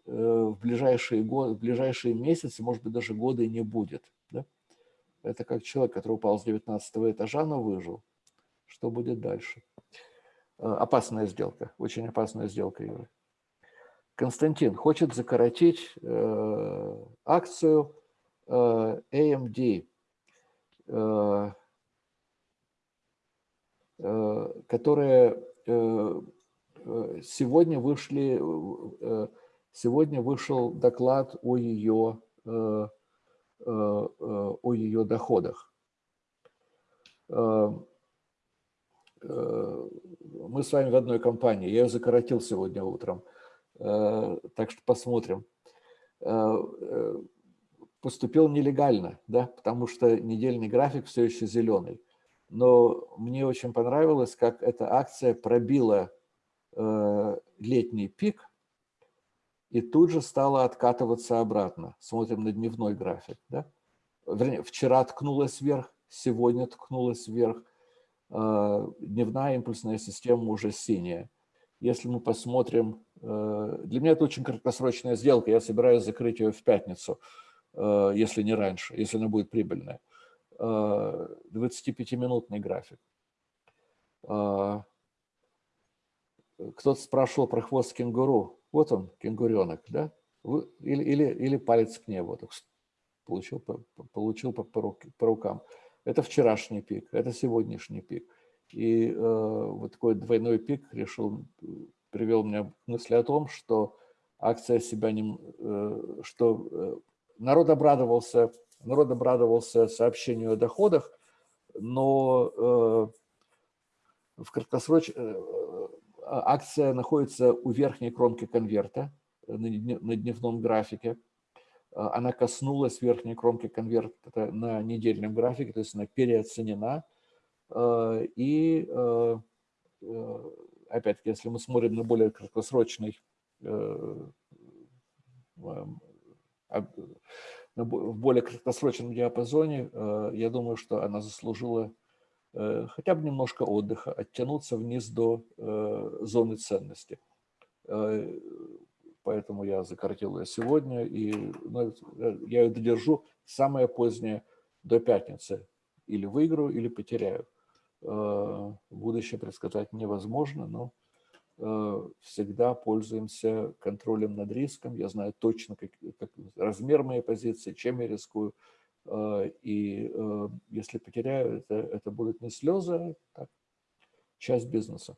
в ближайшие, годы, в ближайшие месяцы, может быть, даже годы не будет. Это как человек, который упал с 19 этажа, но выжил. Что будет дальше? Э, опасная сделка, очень опасная сделка, Юра. Константин хочет закоротить э, акцию э, AMD, э, э, которая э, э, сегодня вышли, сегодня вышел доклад о ее о ее доходах. Э, мы с вами в одной компании. Я ее закоротил сегодня утром. Так что посмотрим. Поступил нелегально, да, потому что недельный график все еще зеленый. Но мне очень понравилось, как эта акция пробила летний пик и тут же стала откатываться обратно. Смотрим на дневной график. Да? Вернее, вчера ткнулась вверх, сегодня ткнулась вверх. А, дневная импульсная система уже синяя. Если мы посмотрим, э, для меня это очень краткосрочная сделка, я собираюсь закрыть ее в пятницу, э, если не раньше, если она будет прибыльная. 25-минутный график. Кто-то спрашивал про хвост кенгуру. Вот он, кенгуренок, да? Или, или, или палец к небу. Получил, получил по, по, по рукам. Это вчерашний пик, это сегодняшний пик. И э, вот такой двойной пик решил, привел меня к мысли о том, что акция себя не... Э, что э, народ обрадовался, народ обрадовался сообщению о доходах, но э, в краткосроч... Э, акция находится у верхней кромки конверта на дневном графике. Она коснулась верхней кромки конверта на недельном графике, то есть она переоценена. И опять-таки, если мы смотрим на более краткосрочный в более краткосрочном диапазоне, я думаю, что она заслужила Э, хотя бы немножко отдыха, оттянуться вниз до э, зоны ценности. Э, поэтому я закоротил ее сегодня, и ну, я ее додержу самое позднее до пятницы. Или выиграю, или потеряю. Будущее предсказать невозможно, но всегда пользуемся контролем над риском. Я знаю точно, как, как размер моей позиции, чем я рискую, Э, и э, если потеряю, это, это будут не слезы, а часть бизнеса.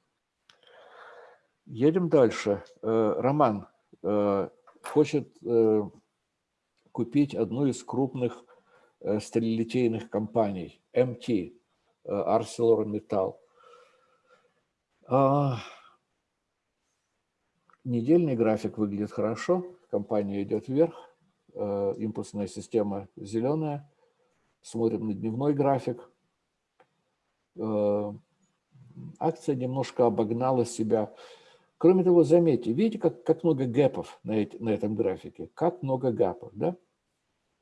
Едем дальше. Э, Роман хочет купить одну из крупных сталелитейных компаний, MT, ArcelorMittal. А, недельный график выглядит хорошо, компания идет вверх. Э, импульсная система зеленая. Смотрим на дневной график. Э, акция немножко обогнала себя. Кроме того, заметьте, видите, как, как много гэпов на, эти, на этом графике? Как много гэпов, да?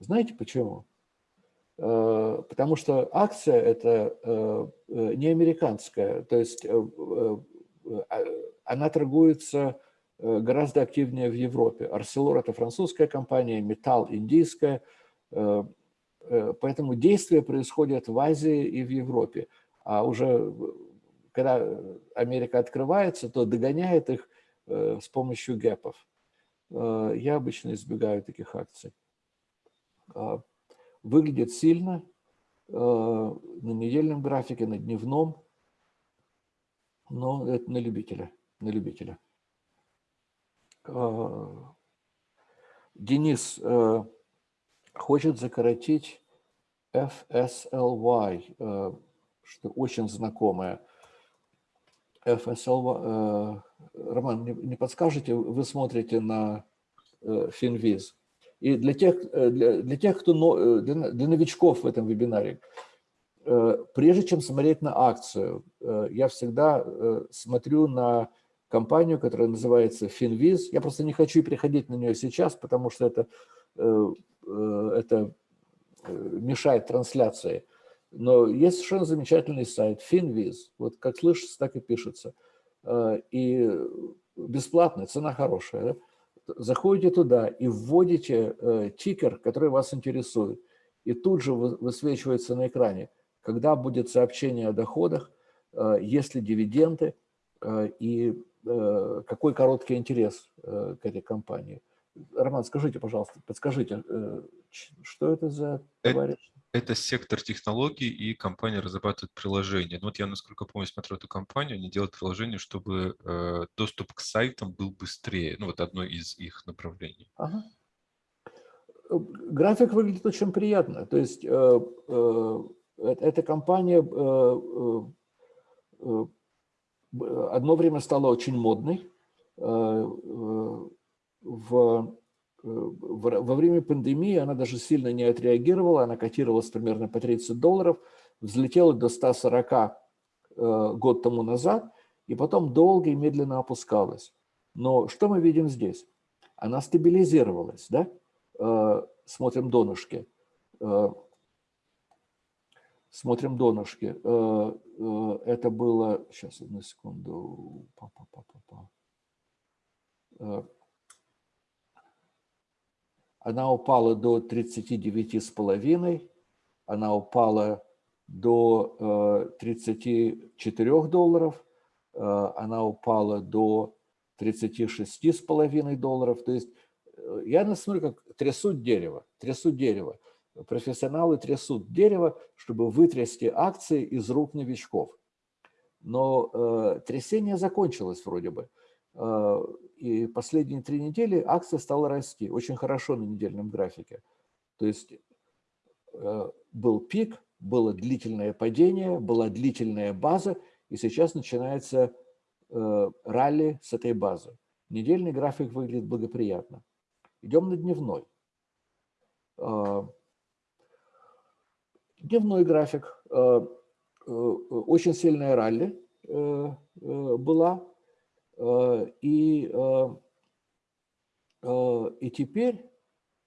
Знаете почему? Э, потому что акция – это не американская, то есть она торгуется гораздо активнее в Европе. Арселор – это французская компания, Металл – индийская. Э, э, поэтому действия происходят в Азии и в Европе. А уже когда Америка открывается, то догоняет их с помощью гэпов. Я обычно избегаю таких акций. Выглядит сильно на недельном графике, на дневном, но это на любителя. На любителя. Э, Денис э, хочет закоротить FSLY, э, что очень знакомое. FSLY. Роман, не подскажете, вы смотрите на Финвиз. И для тех, для, для тех кто, для, для новичков в этом вебинаре, прежде чем смотреть на акцию, я всегда смотрю на компанию, которая называется Finviz. Я просто не хочу переходить на нее сейчас, потому что это, э, э, это э, мешает трансляции. Но есть совершенно замечательный сайт Finviz. Вот как слышится, так и пишется. И бесплатно, цена хорошая. Да? Заходите туда и вводите тикер, который вас интересует. И тут же высвечивается на экране, когда будет сообщение о доходах, есть ли дивиденды, и какой короткий интерес э, к этой компании. Роман, скажите, пожалуйста, подскажите, э, что это за товарищ? Это, это сектор технологий, и компания разрабатывает приложение. Ну, вот я, насколько помню, смотрю эту компанию, они делают приложение, чтобы э, доступ к сайтам был быстрее. Ну, вот одно из их направлений. Ага. График выглядит очень приятно. То есть э, э, эта компания э, э, одно время стала очень модной. Э, э, в, э, во время пандемии она даже сильно не отреагировала, она котировалась примерно по 30 долларов, взлетела до 140 год тому назад, и потом долго и медленно опускалась. Но что мы видим здесь? Она стабилизировалась, да? Смотрим донышки смотрим донышки. Э, э, это было, сейчас, одну секунду. Па -па -па -па -па. Э, она упала до 39,5. она упала до 34 долларов, она упала до 36,5 долларов. То есть я смотрю, как трясут дерево, трясут дерево. Профессионалы трясут дерево, чтобы вытрясти акции из рук новичков. Но э, трясение закончилось вроде бы. Э, и последние три недели акция стала расти. Очень хорошо на недельном графике. То есть э, был пик, было длительное падение, была длительная база, и сейчас начинается э, ралли с этой базы. Недельный график выглядит благоприятно. Идем на дневной. Э, дневной график. Э, э, очень сильная ралли э, была. И, и теперь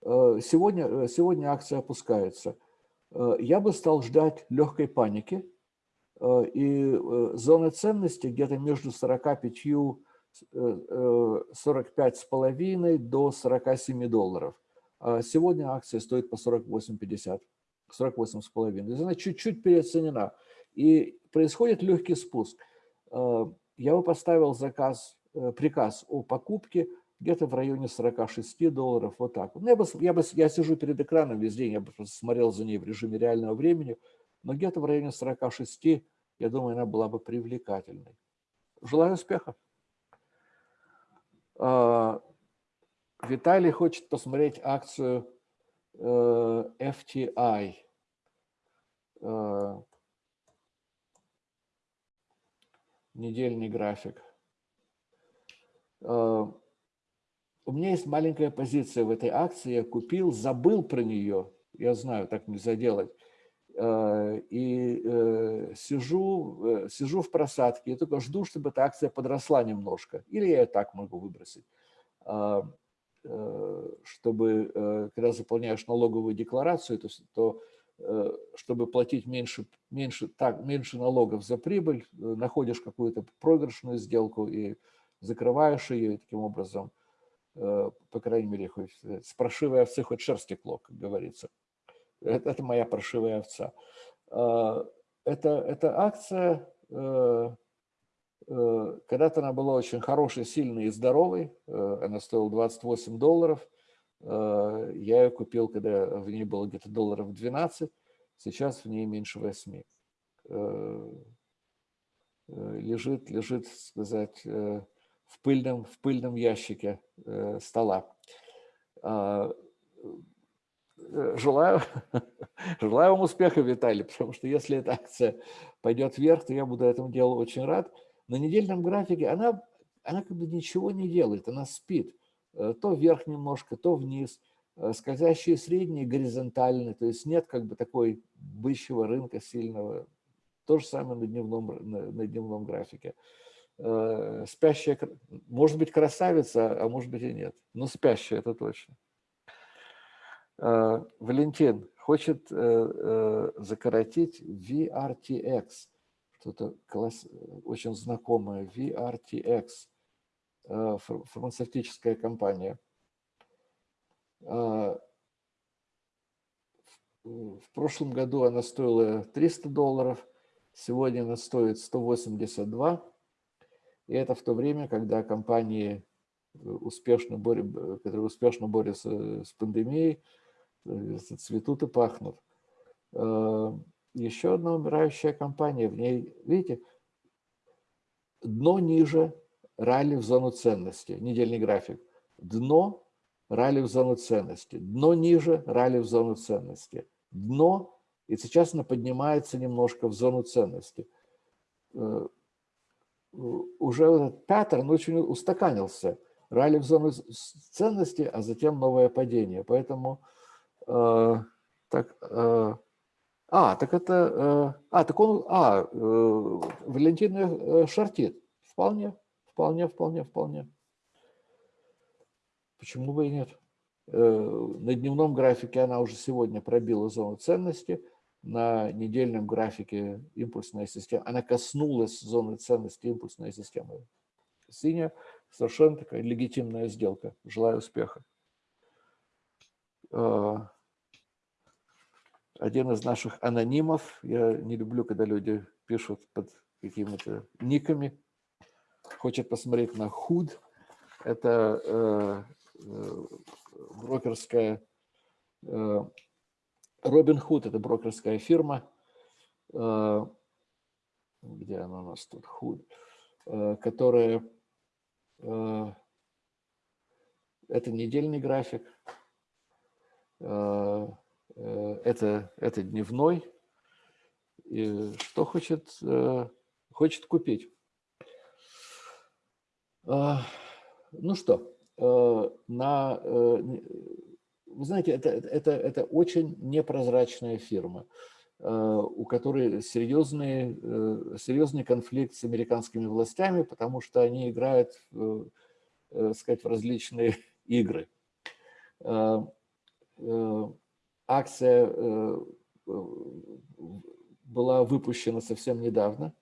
сегодня, сегодня акция опускается. Я бы стал ждать легкой паники. И зона ценности где-то между 45 45 с половиной до 47 долларов. А сегодня акция стоит по 48,50. 48,5. Она чуть-чуть переоценена. И происходит легкий спуск. Э, я бы поставил заказ, э, приказ о покупке где-то в районе 46 долларов, вот так. Ну, я, бы, я, бы, я сижу перед экраном весь день, я бы смотрел за ней в режиме реального времени, но где-то в районе 46, я думаю, она была бы привлекательной. Желаю успеха. Э, Виталий хочет посмотреть акцию FTI. Э, недельный график. Э, у меня есть маленькая позиция в этой акции. Я купил, забыл про нее. Я знаю, так нельзя делать. И сижу, сижу в просадке и только жду, чтобы эта акция подросла немножко. Или я так могу выбросить. Э, чтобы, э, когда заполняешь налоговую декларацию, то, то э, чтобы платить меньше, меньше, так, меньше налогов за прибыль, находишь какую-то проигрышную сделку и закрываешь ее, и таким образом, по крайней мере, хоть, с паршивой овцы хоть шерсть текло, как говорится. Это, это моя паршивая овца. Это, эта акция когда-то она была очень хорошей, сильной и здоровой. Э, она стоила 28 долларов. Э, я ее купил, когда в ней было где-то долларов 12. Сейчас в ней меньше 8. Лежит, лежит, сказать, в пыльном, в пыльном ящике стола. Желаю, желаю вам успеха, Виталий, потому что если эта акция пойдет вверх, то я буду этому делу очень рад на недельном графике она, она как бы ничего не делает, она спит. Э, то вверх немножко, то вниз. Э, скользящие средние горизонтальные, то есть нет как бы такой бычьего рынка сильного. То же самое на дневном, на, на дневном графике. Э, спящая, может быть красавица, а может быть и нет. Но спящая, это точно. Валентин хочет закоротить VRTX что-то класс, очень знакомое, VRTX, э, фармацевтическая компания. А, в прошлом году она стоила 300 долларов, сегодня она стоит 182. И это в то время, когда компании успешно боря, которые успешно борются с пандемией, э, цветут и пахнут. Еще одна умирающая компания. В ней, видите, дно ниже, ралли в зону ценности, недельный график. Дно, ралли в зону ценности. Дно ниже, ралли в зону ценности. Дно, и сейчас она поднимается немножко в зону ценности. Э, уже этот паттерн очень устаканился. Ралли в зону ценности, а затем новое падение. Поэтому э, так, э, а, так это... Э, а, так он... А, э, Валентин э, шортит. Вполне, вполне, вполне, вполне. Почему бы и нет? На дневном графике она уже сегодня пробила зону ценности. На недельном графике импульсная система, она коснулась зоны ценности импульсной системы. Синяя, совершенно такая легитимная сделка. Желаю успеха. Один из наших анонимов. Я не люблю, когда люди пишут под какими-то никами. Хочет посмотреть на худ. Это э, э, брокерская... Э, Робин Худ – это брокерская фирма. Э, где она у нас тут? Худ. Э, которая... Э, это недельный график. Э, это, это дневной. И что хочет, э, хочет купить? Ну что, на, вы знаете, это, это, это очень непрозрачная фирма, у которой серьезный, серьезный конфликт с американскими властями, потому что они играют, сказать, в различные игры акция э, была выпущена совсем недавно,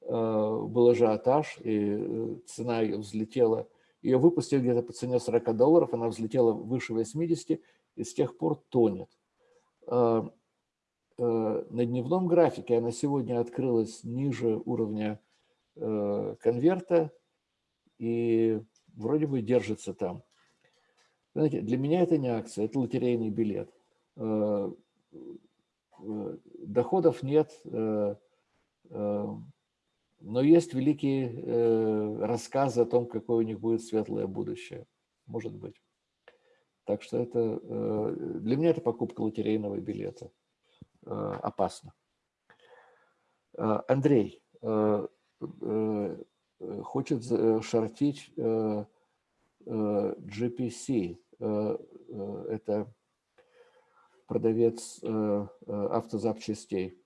э, был ажиотаж, и э, цена ее взлетела. Ее выпустили где-то по цене 40 долларов, она взлетела выше 80 и с тех пор тонет. На дневном графике она сегодня открылась ниже уровня конверта и вроде бы держится там. Знаете, для меня это не акция, это лотерейный билет. Э, э, доходов нет, э, но есть великие рассказы о том, какое у них будет светлое будущее. Может быть. Так что это для меня это покупка лотерейного билета. Опасно. Андрей хочет шортить GPC. Это продавец э, э, автозапчастей.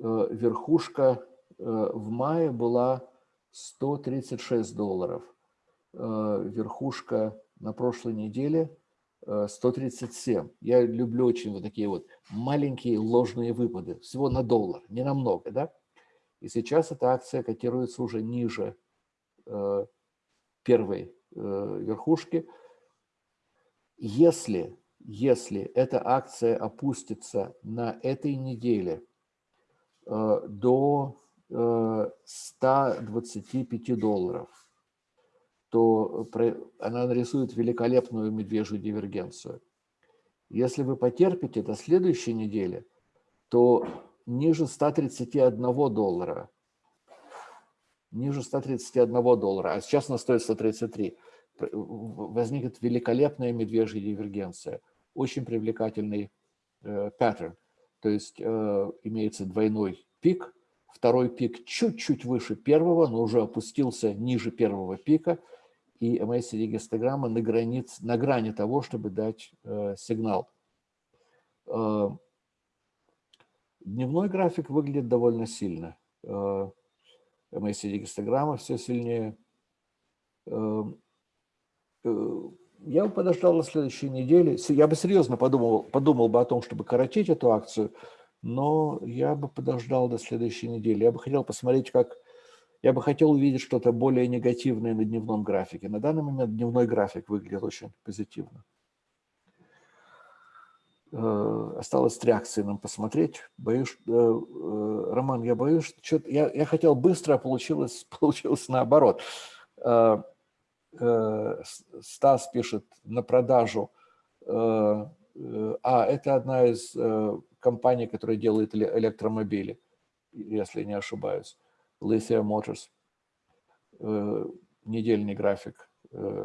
Э, верхушка в мае была 136 долларов. Верхушка на прошлой неделе 137. Я люблю очень вот такие вот маленькие ложные выпады. Всего на доллар, не намного, да? И сейчас эта акция котируется уже ниже первой верхушки. Если если эта акция опустится на этой неделе э, до 125 э, долларов, то она нарисует великолепную медвежью дивергенцию. Если вы потерпите до следующей недели, то ниже 131 доллара, ниже 131 доллара, а сейчас она стоит 133, возникнет великолепная медвежья дивергенция – очень привлекательный э, паттерн. То есть э, имеется двойной пик, второй пик чуть-чуть выше первого, но уже опустился ниже первого пика, и MACD гистограмма на, границ, на грани того, чтобы дать э, сигнал. Э, дневной график выглядит довольно сильно. Э, MACD гистограмма все сильнее. Я бы подождал на следующей неделе. Я бы серьезно подумал, подумал бы о том, чтобы коротить эту акцию, но я бы подождал до следующей недели. Я бы хотел посмотреть, как... Я бы хотел увидеть что-то более негативное на дневном графике. На данный момент дневной график выглядит очень позитивно. Э, осталось три акции нам посмотреть. Боюсь, э, э, Роман, я боюсь, что я, я хотел быстро, а получилось, получилось наоборот. Э, Стас пишет на продажу. Э, э, а, это одна из компаний, которая делает электромобили, если не ошибаюсь. Lithium Motors. Недельный график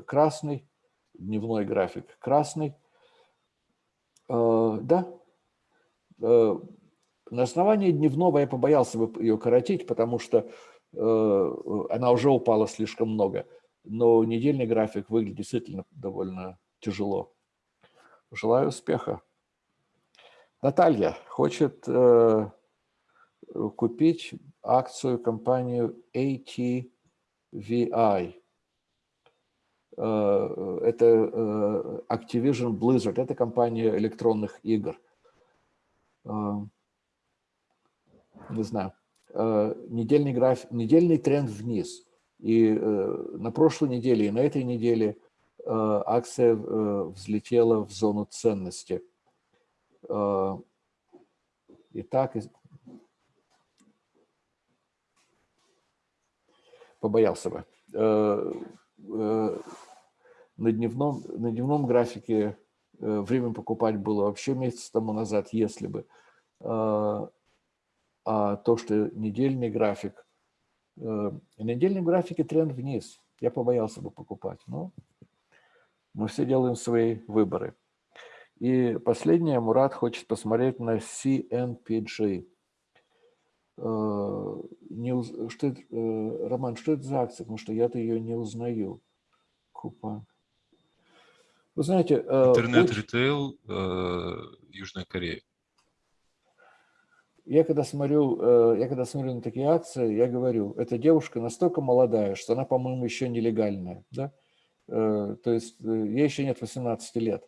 красный, дневной график красный. Да, на основании дневного я побоялся бы ее коротить, потому что она уже упала слишком много но недельный график выглядит действительно довольно тяжело. Желаю успеха. Наталья хочет э, купить акцию компанию ATVI. Э, это э, Activision Blizzard, это компания электронных игр. Э, не знаю. Недельный, график, недельный тренд вниз – и э, на прошлой неделе и на этой неделе э, акция э, взлетела в зону ценности. Итак, побоялся бы. На дневном, на дневном графике время покупать было вообще месяц тому назад, если бы. А то, что недельный график, на недельном графике тренд вниз. Я побоялся бы покупать, но мы все делаем свои выборы. И последнее, Мурат хочет посмотреть на CNPG. Э, не, что это, э, Роман, что это за акция? Потому что я-то ее не узнаю. Купон. Вы знаете... Э, Интернет-ритейл Южная Корея. Я когда, смотрю, я когда смотрю на такие акции, я говорю, эта девушка настолько молодая, что она, по-моему, еще нелегальная. Да? То есть ей еще нет 18 лет.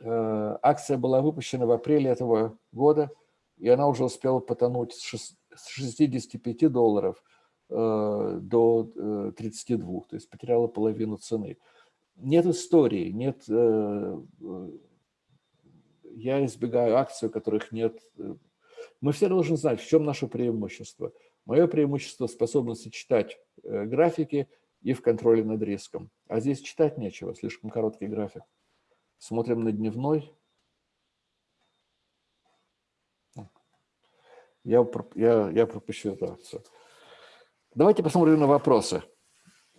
Акция была выпущена в апреле этого года – и она уже успела потонуть с 65 долларов э, до 32, э, то есть потеряла половину цены. Нет истории, нет... Э, я избегаю акций, у которых нет... Мы все должны знать, в чем наше преимущество. Мое преимущество – способность читать графики и в контроле над риском. А здесь читать нечего, слишком короткий график. Смотрим на дневной, я, я, я пропущу эту акцию. Давайте посмотрим на вопросы.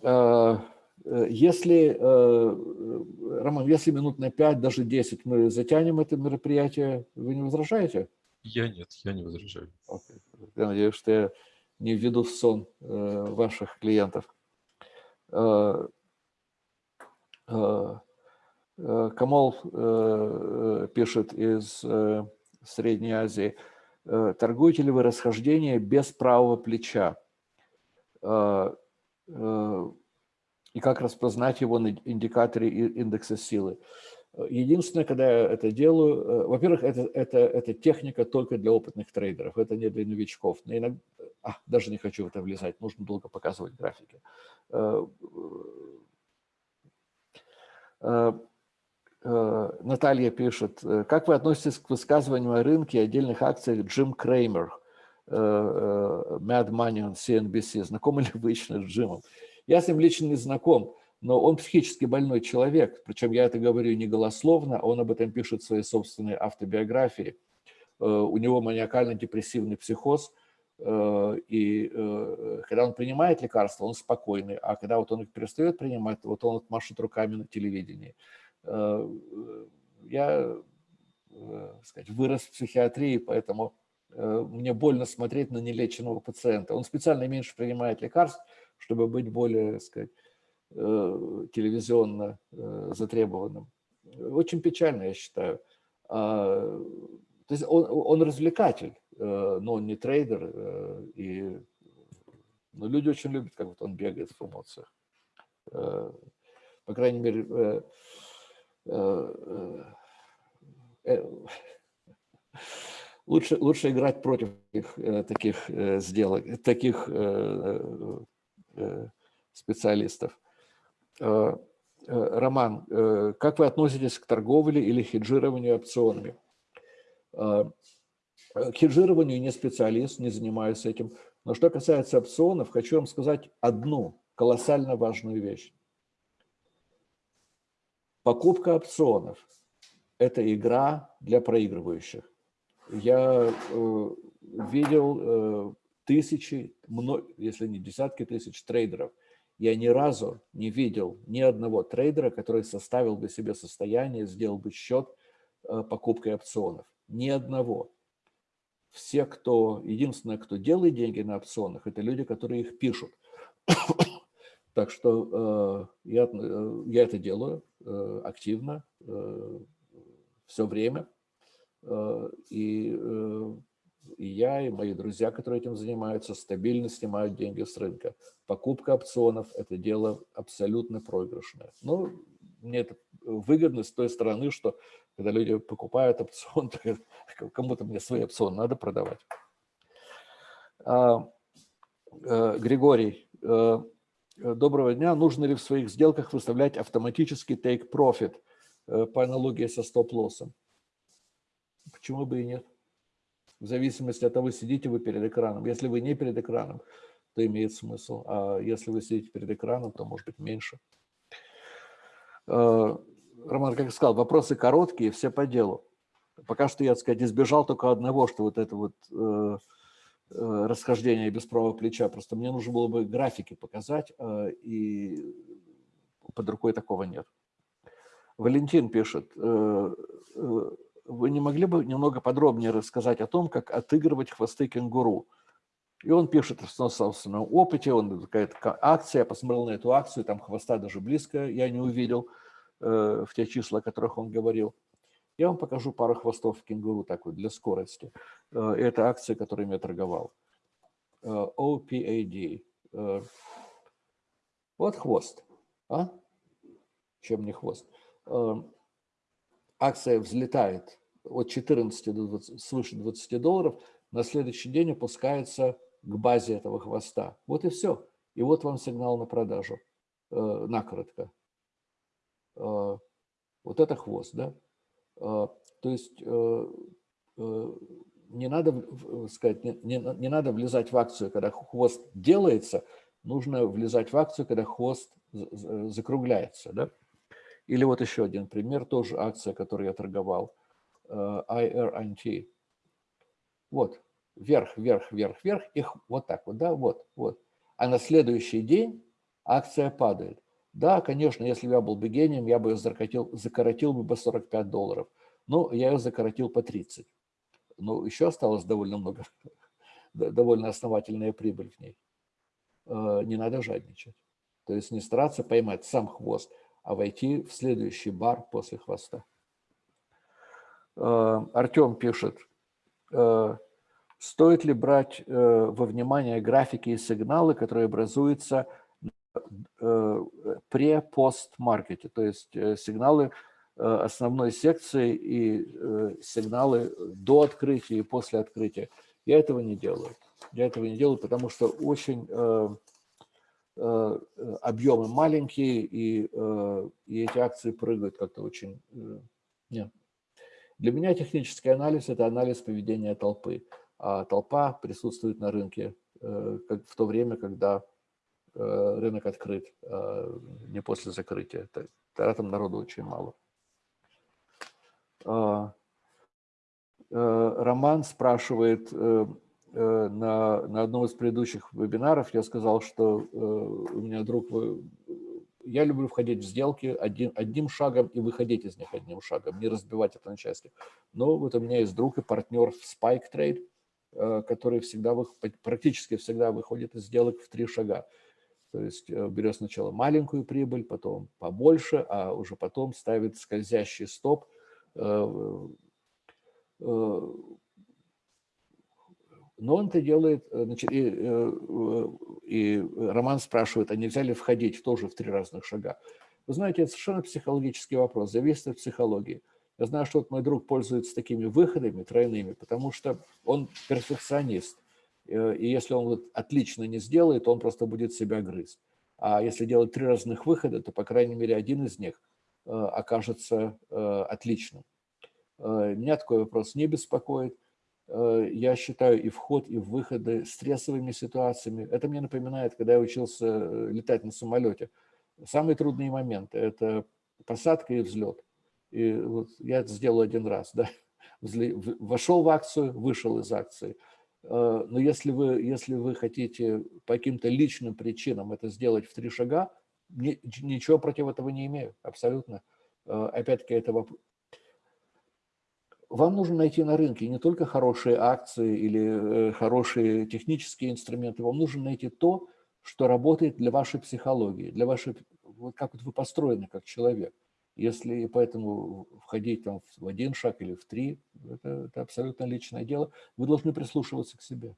Э, э, если, э, Роман, если минут на 5, даже 10 мы затянем это мероприятие, вы не возражаете? Я нет, я не возражаю. Okay. Я надеюсь, что я не введу в сон ваших клиентов. Камол пишет из Средней Азии – Э, торгуете ли вы расхождение без правого плеча? Э, э, и как распознать его на индикаторе индекса силы? Единственное, когда я это делаю, во-первых, это, это, это техника только для опытных трейдеров, это не для новичков. Но иногда, а, даже не хочу в это влезать, нужно долго показывать графики. Э, Наталья пишет, э, как вы относитесь к высказыванию о рынке и отдельных акциях Джим Креймер, э, Mad Money on CNBC? Знакомы ли вы лично с Джимом? Я с ним лично не знаком, но он психически больной человек, причем я это говорю не голословно, он об этом пишет в своей собственной автобиографии. У него маниакально-депрессивный психоз, и когда он принимает лекарства, он спокойный, а когда вот он их перестает принимать, вот он машет руками на телевидении. Э, я э, сказать, вырос в психиатрии, поэтому э, мне больно смотреть на нелеченного пациента. Он специально меньше принимает лекарств, чтобы быть более, сказать, телевизионно затребованным. Очень печально, я считаю. А, то есть он, он развлекатель, но он не трейдер. И, но люди очень любят, как вот он бегает в эмоциях. По крайней мере, Э, э, лучше, лучше играть против таких, э, таких сделок, таких специалистов. Роман, как вы относитесь к торговле или хеджированию опционами? К хеджированию не специалист, не занимаюсь этим. Но что касается опционов, хочу вам сказать одну колоссально важную вещь. Покупка опционов – это игра для проигрывающих. Я э, видел э, тысячи, если не десятки тысяч трейдеров. Я ни разу не видел ни одного трейдера, который составил бы себе состояние, сделал бы счет э, покупкой опционов. Ни одного. Все, кто, единственное, кто делает деньги на опционах, это люди, которые их пишут. Так что э, я, э, я это делаю активно, все время. И, и я, и мои друзья, которые этим занимаются, стабильно снимают деньги с рынка. Покупка опционов – это дело абсолютно проигрышное. Ну, мне это выгодно с той стороны, что когда люди покупают опцион, кому-то мне свои опционы надо продавать. А, э, Григорий, э, Э, доброго дня. Нужно ли в своих сделках выставлять автоматический take profit по аналогии со стоп-лоссом? почему бы и нет? В зависимости от того, сидите вы перед экраном. Если вы не перед экраном, то имеет смысл. А если вы сидите перед экраном, то может быть меньше. Э, Роман, как я сказал, вопросы короткие, все по делу. Пока что я, так сказать, избежал только одного, что вот это вот э, э, расхождение без правого плеча. Просто мне нужно было бы графики показать, э, и под рукой такого нет. Валентин пишет, вы не могли бы немного подробнее рассказать о том, как отыгрывать хвосты кенгуру? И он пишет на собственном опыте, он какая-то акция, я посмотрел на эту акцию, там хвоста даже близко я не увидел э, в те числа, о которых он говорил. Я вам покажу пару хвостов кенгуру такой для скорости. Э, это акция, которой я торговал. Э, OPAD. Э, вот хвост. А? Чем не хвост? Э, акция взлетает от 14 до 20, свыше 20 долларов, на следующий день опускается к базе этого хвоста. Вот и все. И вот вам сигнал на продажу, э, накоротко. Э, вот это хвост, да? Э, то есть э, э, не надо, сказать, не, не, не надо влезать в акцию, когда хвост делается, нужно влезать в акцию, когда хвост закругляется, да? Или вот еще один пример, тоже акция, которую я торговал, IRNT. Вот, вверх, вверх, вверх, вверх, их вот так вот, да, вот, вот. А на следующий день акция падает. Да, конечно, если бы я был бы гением, я бы ее закоротил, закоротил бы по 45 долларов. Но я ее закоротил по 30. Но еще осталось довольно много, довольно основательная прибыль в ней. Э, не надо жадничать. То есть не стараться поймать сам хвост, а войти в следующий бар после хвоста. Э, Артем пишет, э, Стоит ли брать э, во внимание графики и сигналы, которые образуются пре-пост-маркете, то есть сигналы основной секции и сигналы до открытия и после открытия. Я этого не делаю. Я этого не делаю, потому что очень объемы маленькие, и, и эти акции прыгают как-то очень... Нет. Для меня технический анализ – это анализ поведения толпы а толпа присутствует на рынке э, в то время, когда э, рынок открыт, а не после закрытия. Тогда там народу очень мало. А, э, Роман спрашивает, на, на одном из предыдущих вебинаров я сказал, что у меня друг, я люблю входить в сделки одним, одним шагом и выходить из них одним шагом, не разбивать это на части. Но вот у меня есть друг и партнер в Spike Trade, Э, который всегда, практически всегда выходит из сделок в три шага. То есть э, берет сначала маленькую прибыль, потом побольше, а уже потом ставит скользящий стоп. Э, но он это делает, значит, и, и Роман спрашивает, а нельзя ли входить тоже в три разных шага? Вы знаете, это совершенно психологический вопрос, зависит от психологии. Я знаю, что вот мой друг пользуется такими выходами тройными, потому что он перфекционист. Э, и если он вот отлично не сделает, он просто будет себя грызть. А если делать три разных выхода, то, по крайней мере, один из них э, окажется э, отличным. Меня такой вопрос не беспокоит. Я считаю и вход, и выходы стрессовыми ситуациями. Это мне напоминает, когда я учился летать на самолете. Самые трудные моменты – это посадка и взлет. И вот я это сделал один раз, да, вошел в акцию, вышел из акции. Э, но если вы, если вы хотите по каким-то личным причинам это сделать в три шага, ничего против этого не имею, абсолютно. Э, опять-таки, это. Вам нужно найти на рынке не только хорошие акции или э, хорошие технические инструменты, вам нужно найти то, что работает для вашей психологии, для вашей, как вы построены как человек. Если поэтому входить там в один шаг или в три, это, это абсолютно личное дело. Вы должны прислушиваться к себе.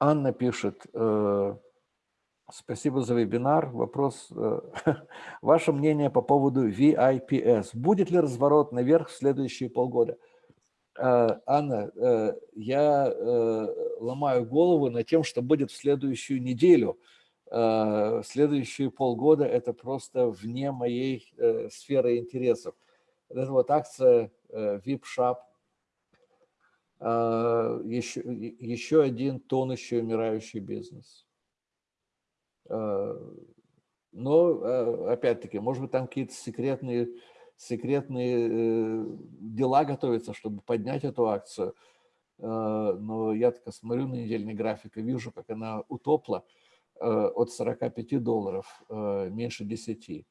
Анна пишет, э, спасибо за вебинар. Вопрос, э, ваше мнение по поводу VIPS. Будет ли разворот наверх в следующие полгода? Э, Анна, э, я ломаю голову над тем, что будет в следующую неделю. Следующие полгода это просто вне моей сферы интересов. Эта вот акция VIP-шап, еще, еще один тонущий, умирающий бизнес. Но, опять-таки, может быть, там какие-то секретные, секретные дела готовятся, чтобы поднять эту акцию. Но я так смотрю на недельный график и вижу, как она утопла от 45 долларов, меньше 10. И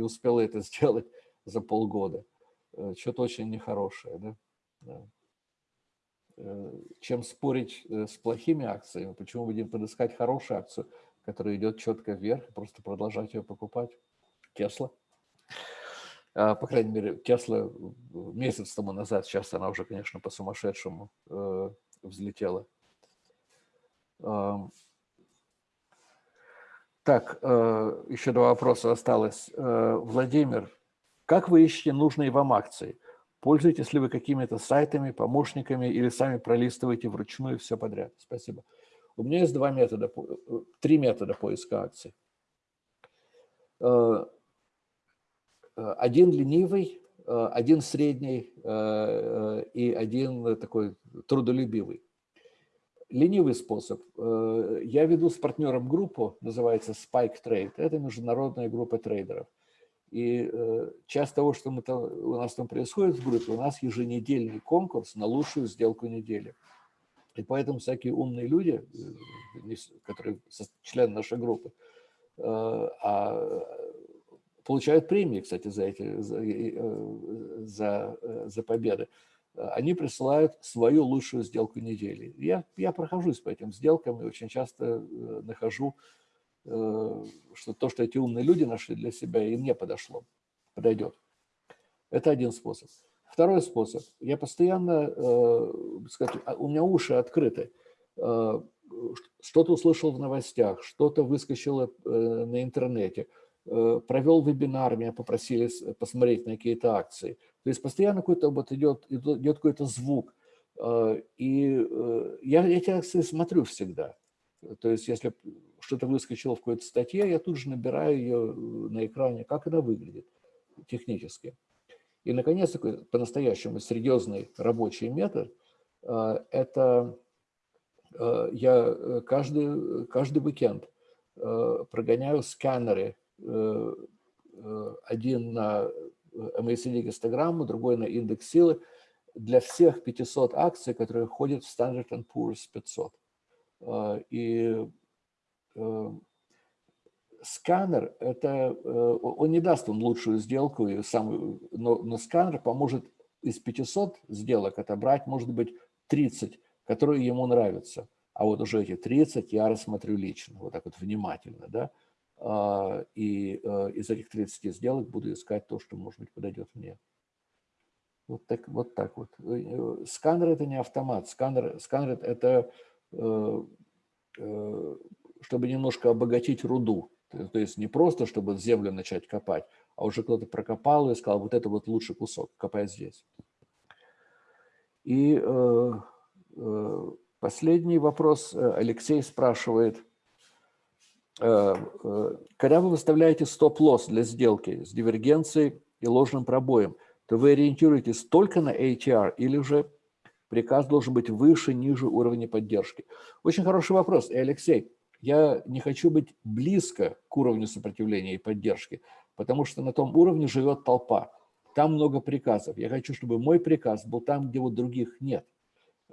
успела это сделать за полгода. Что-то очень нехорошее. Да? Э, чем спорить э, с плохими акциями, почему будем подыскать хорошую акцию, которая идет четко вверх, и просто продолжать ее покупать. Тесла. А, по крайней мере, Тесла месяц тому назад, сейчас она уже, конечно, по-сумасшедшему э, взлетела. Так, еще два вопроса осталось. Владимир, как вы ищете нужные вам акции? Пользуетесь ли вы какими-то сайтами, помощниками или сами пролистываете вручную все подряд? Спасибо. У меня есть два метода, э, три метода поиска акций. Э, э, один ленивый, один средний и один такой трудолюбивый. Ленивый способ. Я веду с партнером группу, называется Spike Trade. Это международная группа трейдеров. И часть того, что мы там, у нас там происходит в группе, у нас еженедельный конкурс на лучшую сделку недели. И поэтому всякие умные люди, э, которые члены нашей группы, э, а, получают премии, кстати, за, эти, за, за, за победы, они присылают свою лучшую сделку недели. Я, я прохожусь по этим сделкам и очень часто нахожу Э, что то, что эти умные люди нашли для себя, им не подошло, подойдет. Это один способ. Второй способ. Я постоянно, э, сказать, а, у меня уши открыты. Э, что-то услышал в новостях, что-то выскочило на интернете, провел вебинар, меня попросили посмотреть на какие-то акции. То есть постоянно какой-то вот идет, идет какой-то звук. И я эти акции смотрю всегда. То есть если что-то выскочило в какой-то статье, я тут же набираю ее э, на экране, как она выглядит технически. И, наконец, такой по-настоящему серьезный рабочий метод э, – это э, я каждый, каждый уикенд прогоняю сканеры, один на MACD гистограмму, другой на индекс силы, для всех 500 акций, которые входят в Standard Poor's 500. И Э, сканер, это, э, он не даст вам лучшую сделку, и самую, но, но сканер поможет из 500 сделок отобрать, может быть, 30, которые ему нравятся. А вот уже эти 30 я рассмотрю лично, вот так вот внимательно, да, а, и э, из этих 30 сделок буду искать то, что, может быть, подойдет мне. Вот так вот. Так вот. Сканер – это не автомат. Сканер, сканер – это чтобы немножко обогатить руду. То есть не просто, чтобы землю начать копать, а уже кто-то прокопал и сказал, вот это вот лучший кусок, копай здесь. И э, э, последний вопрос э, Алексей спрашивает. Э, э, когда вы выставляете стоп-лосс для сделки с дивергенцией и ложным пробоем, то вы ориентируетесь только на ATR или же приказ должен быть выше, ниже уровня поддержки? Очень хороший вопрос. И, Алексей, я не хочу быть близко к уровню сопротивления и поддержки, потому что на том уровне живет толпа. Там много приказов. Я хочу, чтобы мой приказ был там, где вот других нет.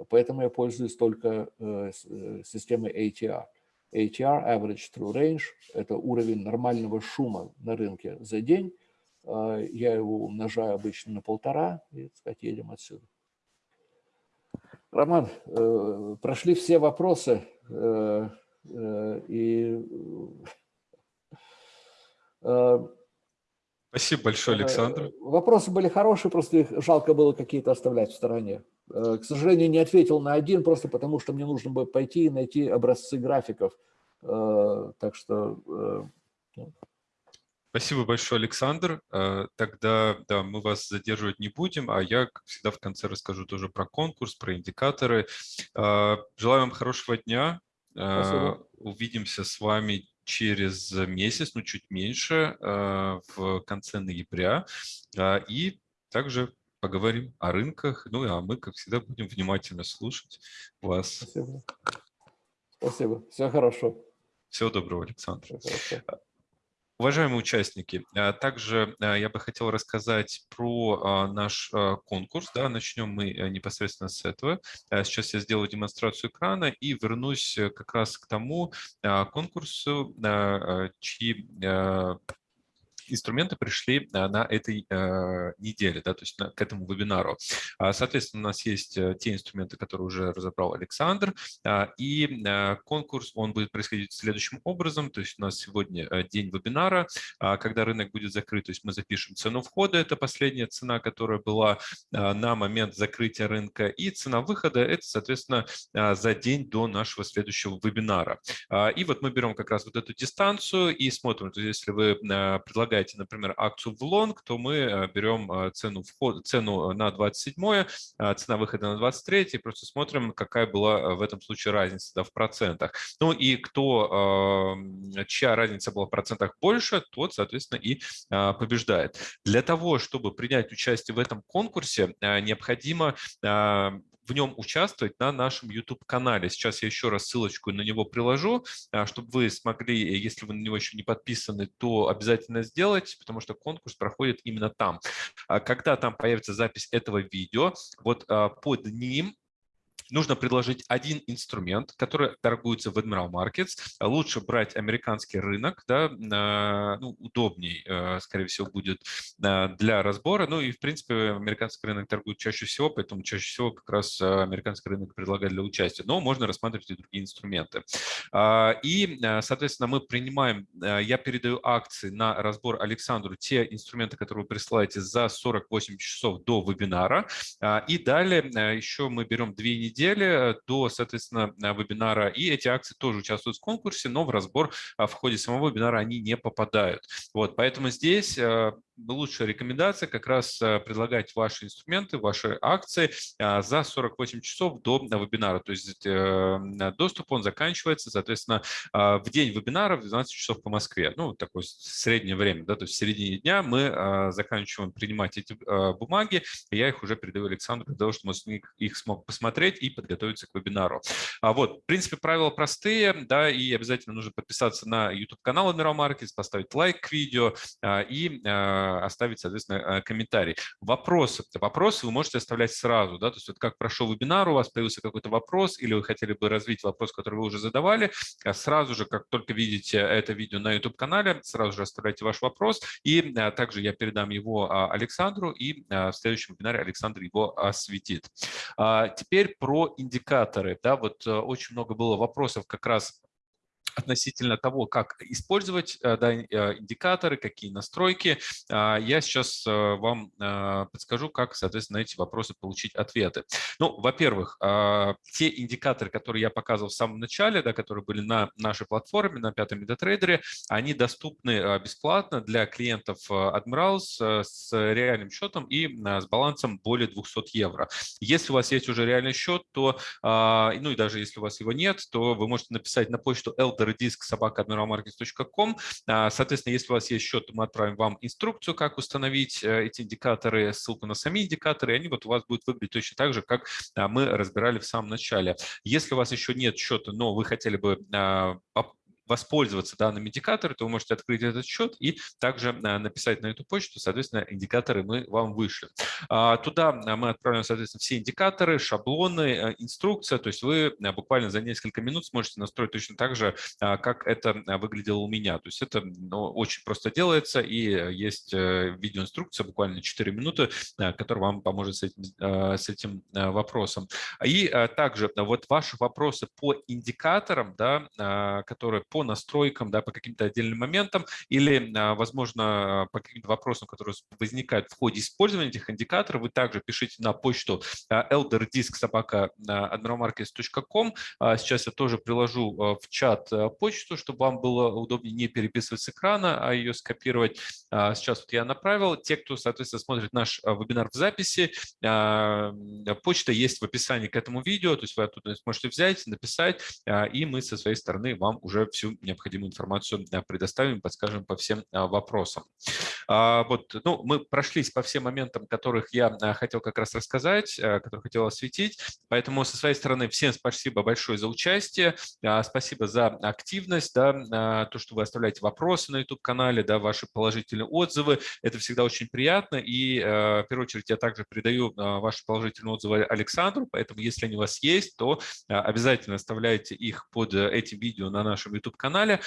Поэтому я пользуюсь только э, э, системой ATR. ATR, Average True Range, это уровень нормального шума на рынке за день. Э, я его умножаю обычно на полтора и, так сказать, едем отсюда. Роман, прошли все вопросы. Э, и э, Спасибо большое, э, Александр. Вопросы были хорошие, просто их жалко было какие-то оставлять в стороне. К сожалению, не ответил на один, просто потому что мне нужно было пойти и найти образцы графиков. Так что... Ну. Спасибо большое, Александр. Тогда да, мы вас задерживать не будем, а я, как всегда, в конце расскажу тоже про конкурс, про индикаторы. Желаю вам хорошего дня. Спасибо. Э, увидимся с вами через месяц, ну чуть меньше, э, в конце ноября. Э, и также поговорим о рынках, ну а мы, как всегда, будем внимательно слушать вас. Спасибо. Спасибо. Все хорошо. Всего доброго, Александр. Все Уважаемые участники, а, также а, я бы хотел рассказать про а, наш конкурс. Да, начнем мы э, непосредственно с этого. Сейчас я сделаю демонстрацию экрана и вернусь э, как раз к тому конкурсу, чьи инструменты пришли э, на этой э, неделе, да, то есть на, к этому вебинару. А, соответственно, у нас есть э, те инструменты, которые уже разобрал Александр, а, и конкурс, он будет происходить следующим образом, то есть у нас сегодня день вебинара, а, когда рынок будет закрыт, то есть мы запишем цену входа, это последняя цена, которая была на момент закрытия рынка, и цена выхода, это, соответственно, за день до нашего следующего вебинара. И вот мы берем как раз вот эту дистанцию и смотрим, то есть если вы предлагаете предлагаете, например, акцию в лонг, то мы э, берем э, цену, вход, цену на 27, э, цена выхода на 23, и просто смотрим, какая была в этом случае разница да, в процентах. Ну и кто, чья разница была в процентах больше, тот, соответственно, и побеждает. Для того, чтобы принять участие в этом конкурсе, необходимо в нем участвовать на нашем YouTube-канале. Сейчас я еще раз ссылочку на него приложу, а, чтобы вы смогли, если вы на него еще не подписаны, то обязательно сделать, потому что конкурс проходит именно там. А когда там появится запись этого видео, вот а, под ним нужно предложить один инструмент, который торгуется в Admiral Markets. Лучше брать американский рынок, да, ну, удобней, э, скорее всего, будет э, для разбора. Ну и, в принципе, американский рынок торгует чаще всего, поэтому чаще всего как раз э, американский рынок предлагает для участия. Но можно рассматривать и другие инструменты. А, и, соответственно, мы принимаем, я передаю акции на разбор Александру, те инструменты, которые вы присылаете за 48 часов до вебинара. А, и далее еще мы берем две недели недели до, соответственно, э, вебинара. И эти акции тоже участвуют в конкурсе, но в разбор а, в ходе самого вебинара они не попадают. Вот, поэтому здесь э, лучшая рекомендация как раз э, предлагать ваши инструменты, ваши акции а, за 48 часов до вебинара. То есть доступ он заканчивается, соответственно, а, в день вебинара в 12 часов по Москве. Ну, такое среднее время, да, то есть в середине дня мы заканчиваем принимать эти бумаги, я их уже передаю Александру для того, чтобы он их смог посмотреть и подготовиться к вебинару. А вот, в принципе, правила простые, да, и обязательно нужно подписаться на YouTube-канал Admiral Markets, поставить лайк к видео а, и а, оставить, соответственно, а, комментарий. Вопросы. Вопросы вы можете оставлять сразу, да, то есть вот как прошел вебинар, у вас появился какой-то вопрос, или вы хотели бы развить вопрос, который вы уже задавали, сразу же, как только видите это видео на YouTube-канале, сразу же оставляйте ваш вопрос, и также я передам его Александру, и в следующем вебинаре Александр его осветит. Теперь про про индикаторы. Да, вот э, очень много было вопросов как раз относительно того, как использовать э, да, э, индикаторы, какие настройки. А, я сейчас э, вам подскажу, как, соответственно, на эти вопросы получить ответы. Ну, во-первых, а, те индикаторы, которые я показывал в самом начале, да, которые были на нашей платформе, на пятом MetaTrader, они доступны бесплатно для клиентов Admirals с реальным счетом и с балансом более 200 евро. Если у вас есть уже реальный счет, то, а, ну и даже если у вас его нет, то вы можете написать на почту elder диск собака admiralmarkets.com. А, соответственно, если у вас есть счет, мы отправим вам инструкцию, как установить э, эти индикаторы, ссылку на сами индикаторы, и они вот у вас будут выглядеть точно так же, как а, мы разбирали в самом начале. Если у вас еще нет счета, но вы хотели бы а, воспользоваться данным индикатором, то вы можете открыть этот счет и также э, написать на эту почту, соответственно, индикаторы мы вам вышлем. А, туда э, мы отправим, соответственно, все индикаторы, шаблоны, э, инструкция, то есть вы буквально за несколько минут сможете настроить точно так же, как это выглядело у меня. То есть это ну, очень просто делается, и есть видеоинструкция, буквально 4 минуты, которая вам поможет с этим, с этим вопросом. И также вот ваши вопросы по индикаторам, да, которые по по настройкам, да, по каким-то отдельным моментам или, а, возможно, по каким-то вопросам, которые возникают в ходе использования этих индикаторов, вы также пишите на почту elderdisk.admiralmarkets.com. А, сейчас я тоже приложу а, в чат почту, чтобы вам было удобнее не переписывать с экрана, а ее скопировать. Сейчас вот я направил. Те, кто, соответственно, смотрит наш вебинар в записи, почта есть в описании к этому видео, то есть вы оттуда сможете взять, написать, и мы со своей стороны вам уже все всю необходимую информацию предоставим, подскажем по всем вопросам. Вот, ну, мы прошлись по всем моментам, которых я хотел как раз рассказать, которые хотел осветить. Поэтому со своей стороны всем спасибо большое за участие, спасибо за активность, да, то, что вы оставляете вопросы на YouTube-канале, да, ваши положительные отзывы. Это всегда очень приятно. И в первую очередь я также передаю ваши положительные отзывы Александру, поэтому если они у вас есть, то обязательно оставляйте их под э, этим видео на нашем YouTube-канале,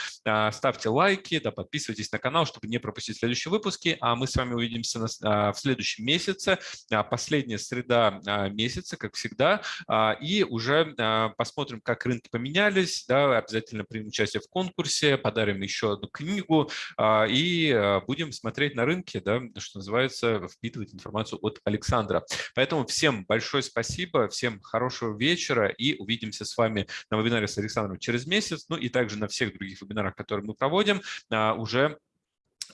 ставьте лайки, да, подписывайтесь на канал, чтобы не пропустить следующие выпуски, а мы с вами увидимся в следующем месяце, последняя среда месяца, как всегда, и уже посмотрим, как рынки поменялись, да, обязательно примем участие в конкурсе, подарим еще одну книгу и будем смотреть на рынке, да, что называется, впитывать информацию от Александра. Поэтому всем большое спасибо, всем хорошего вечера и увидимся с вами на вебинаре с Александром через месяц, ну и также на всех других вебинарах, которые мы проводим уже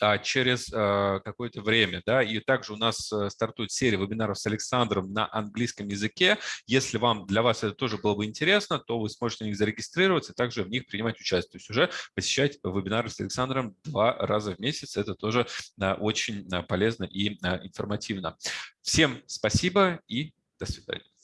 а, через а, какое-то время. Да? И также у нас э, стартует серия вебинаров с Александром на английском языке. Если вам для вас это тоже было бы интересно, то вы сможете на них зарегистрироваться и также в них принимать участие. То есть уже посещать вебинары с Александром два раза в месяц. Это тоже а, очень полезно и информативно. Всем спасибо и до свидания.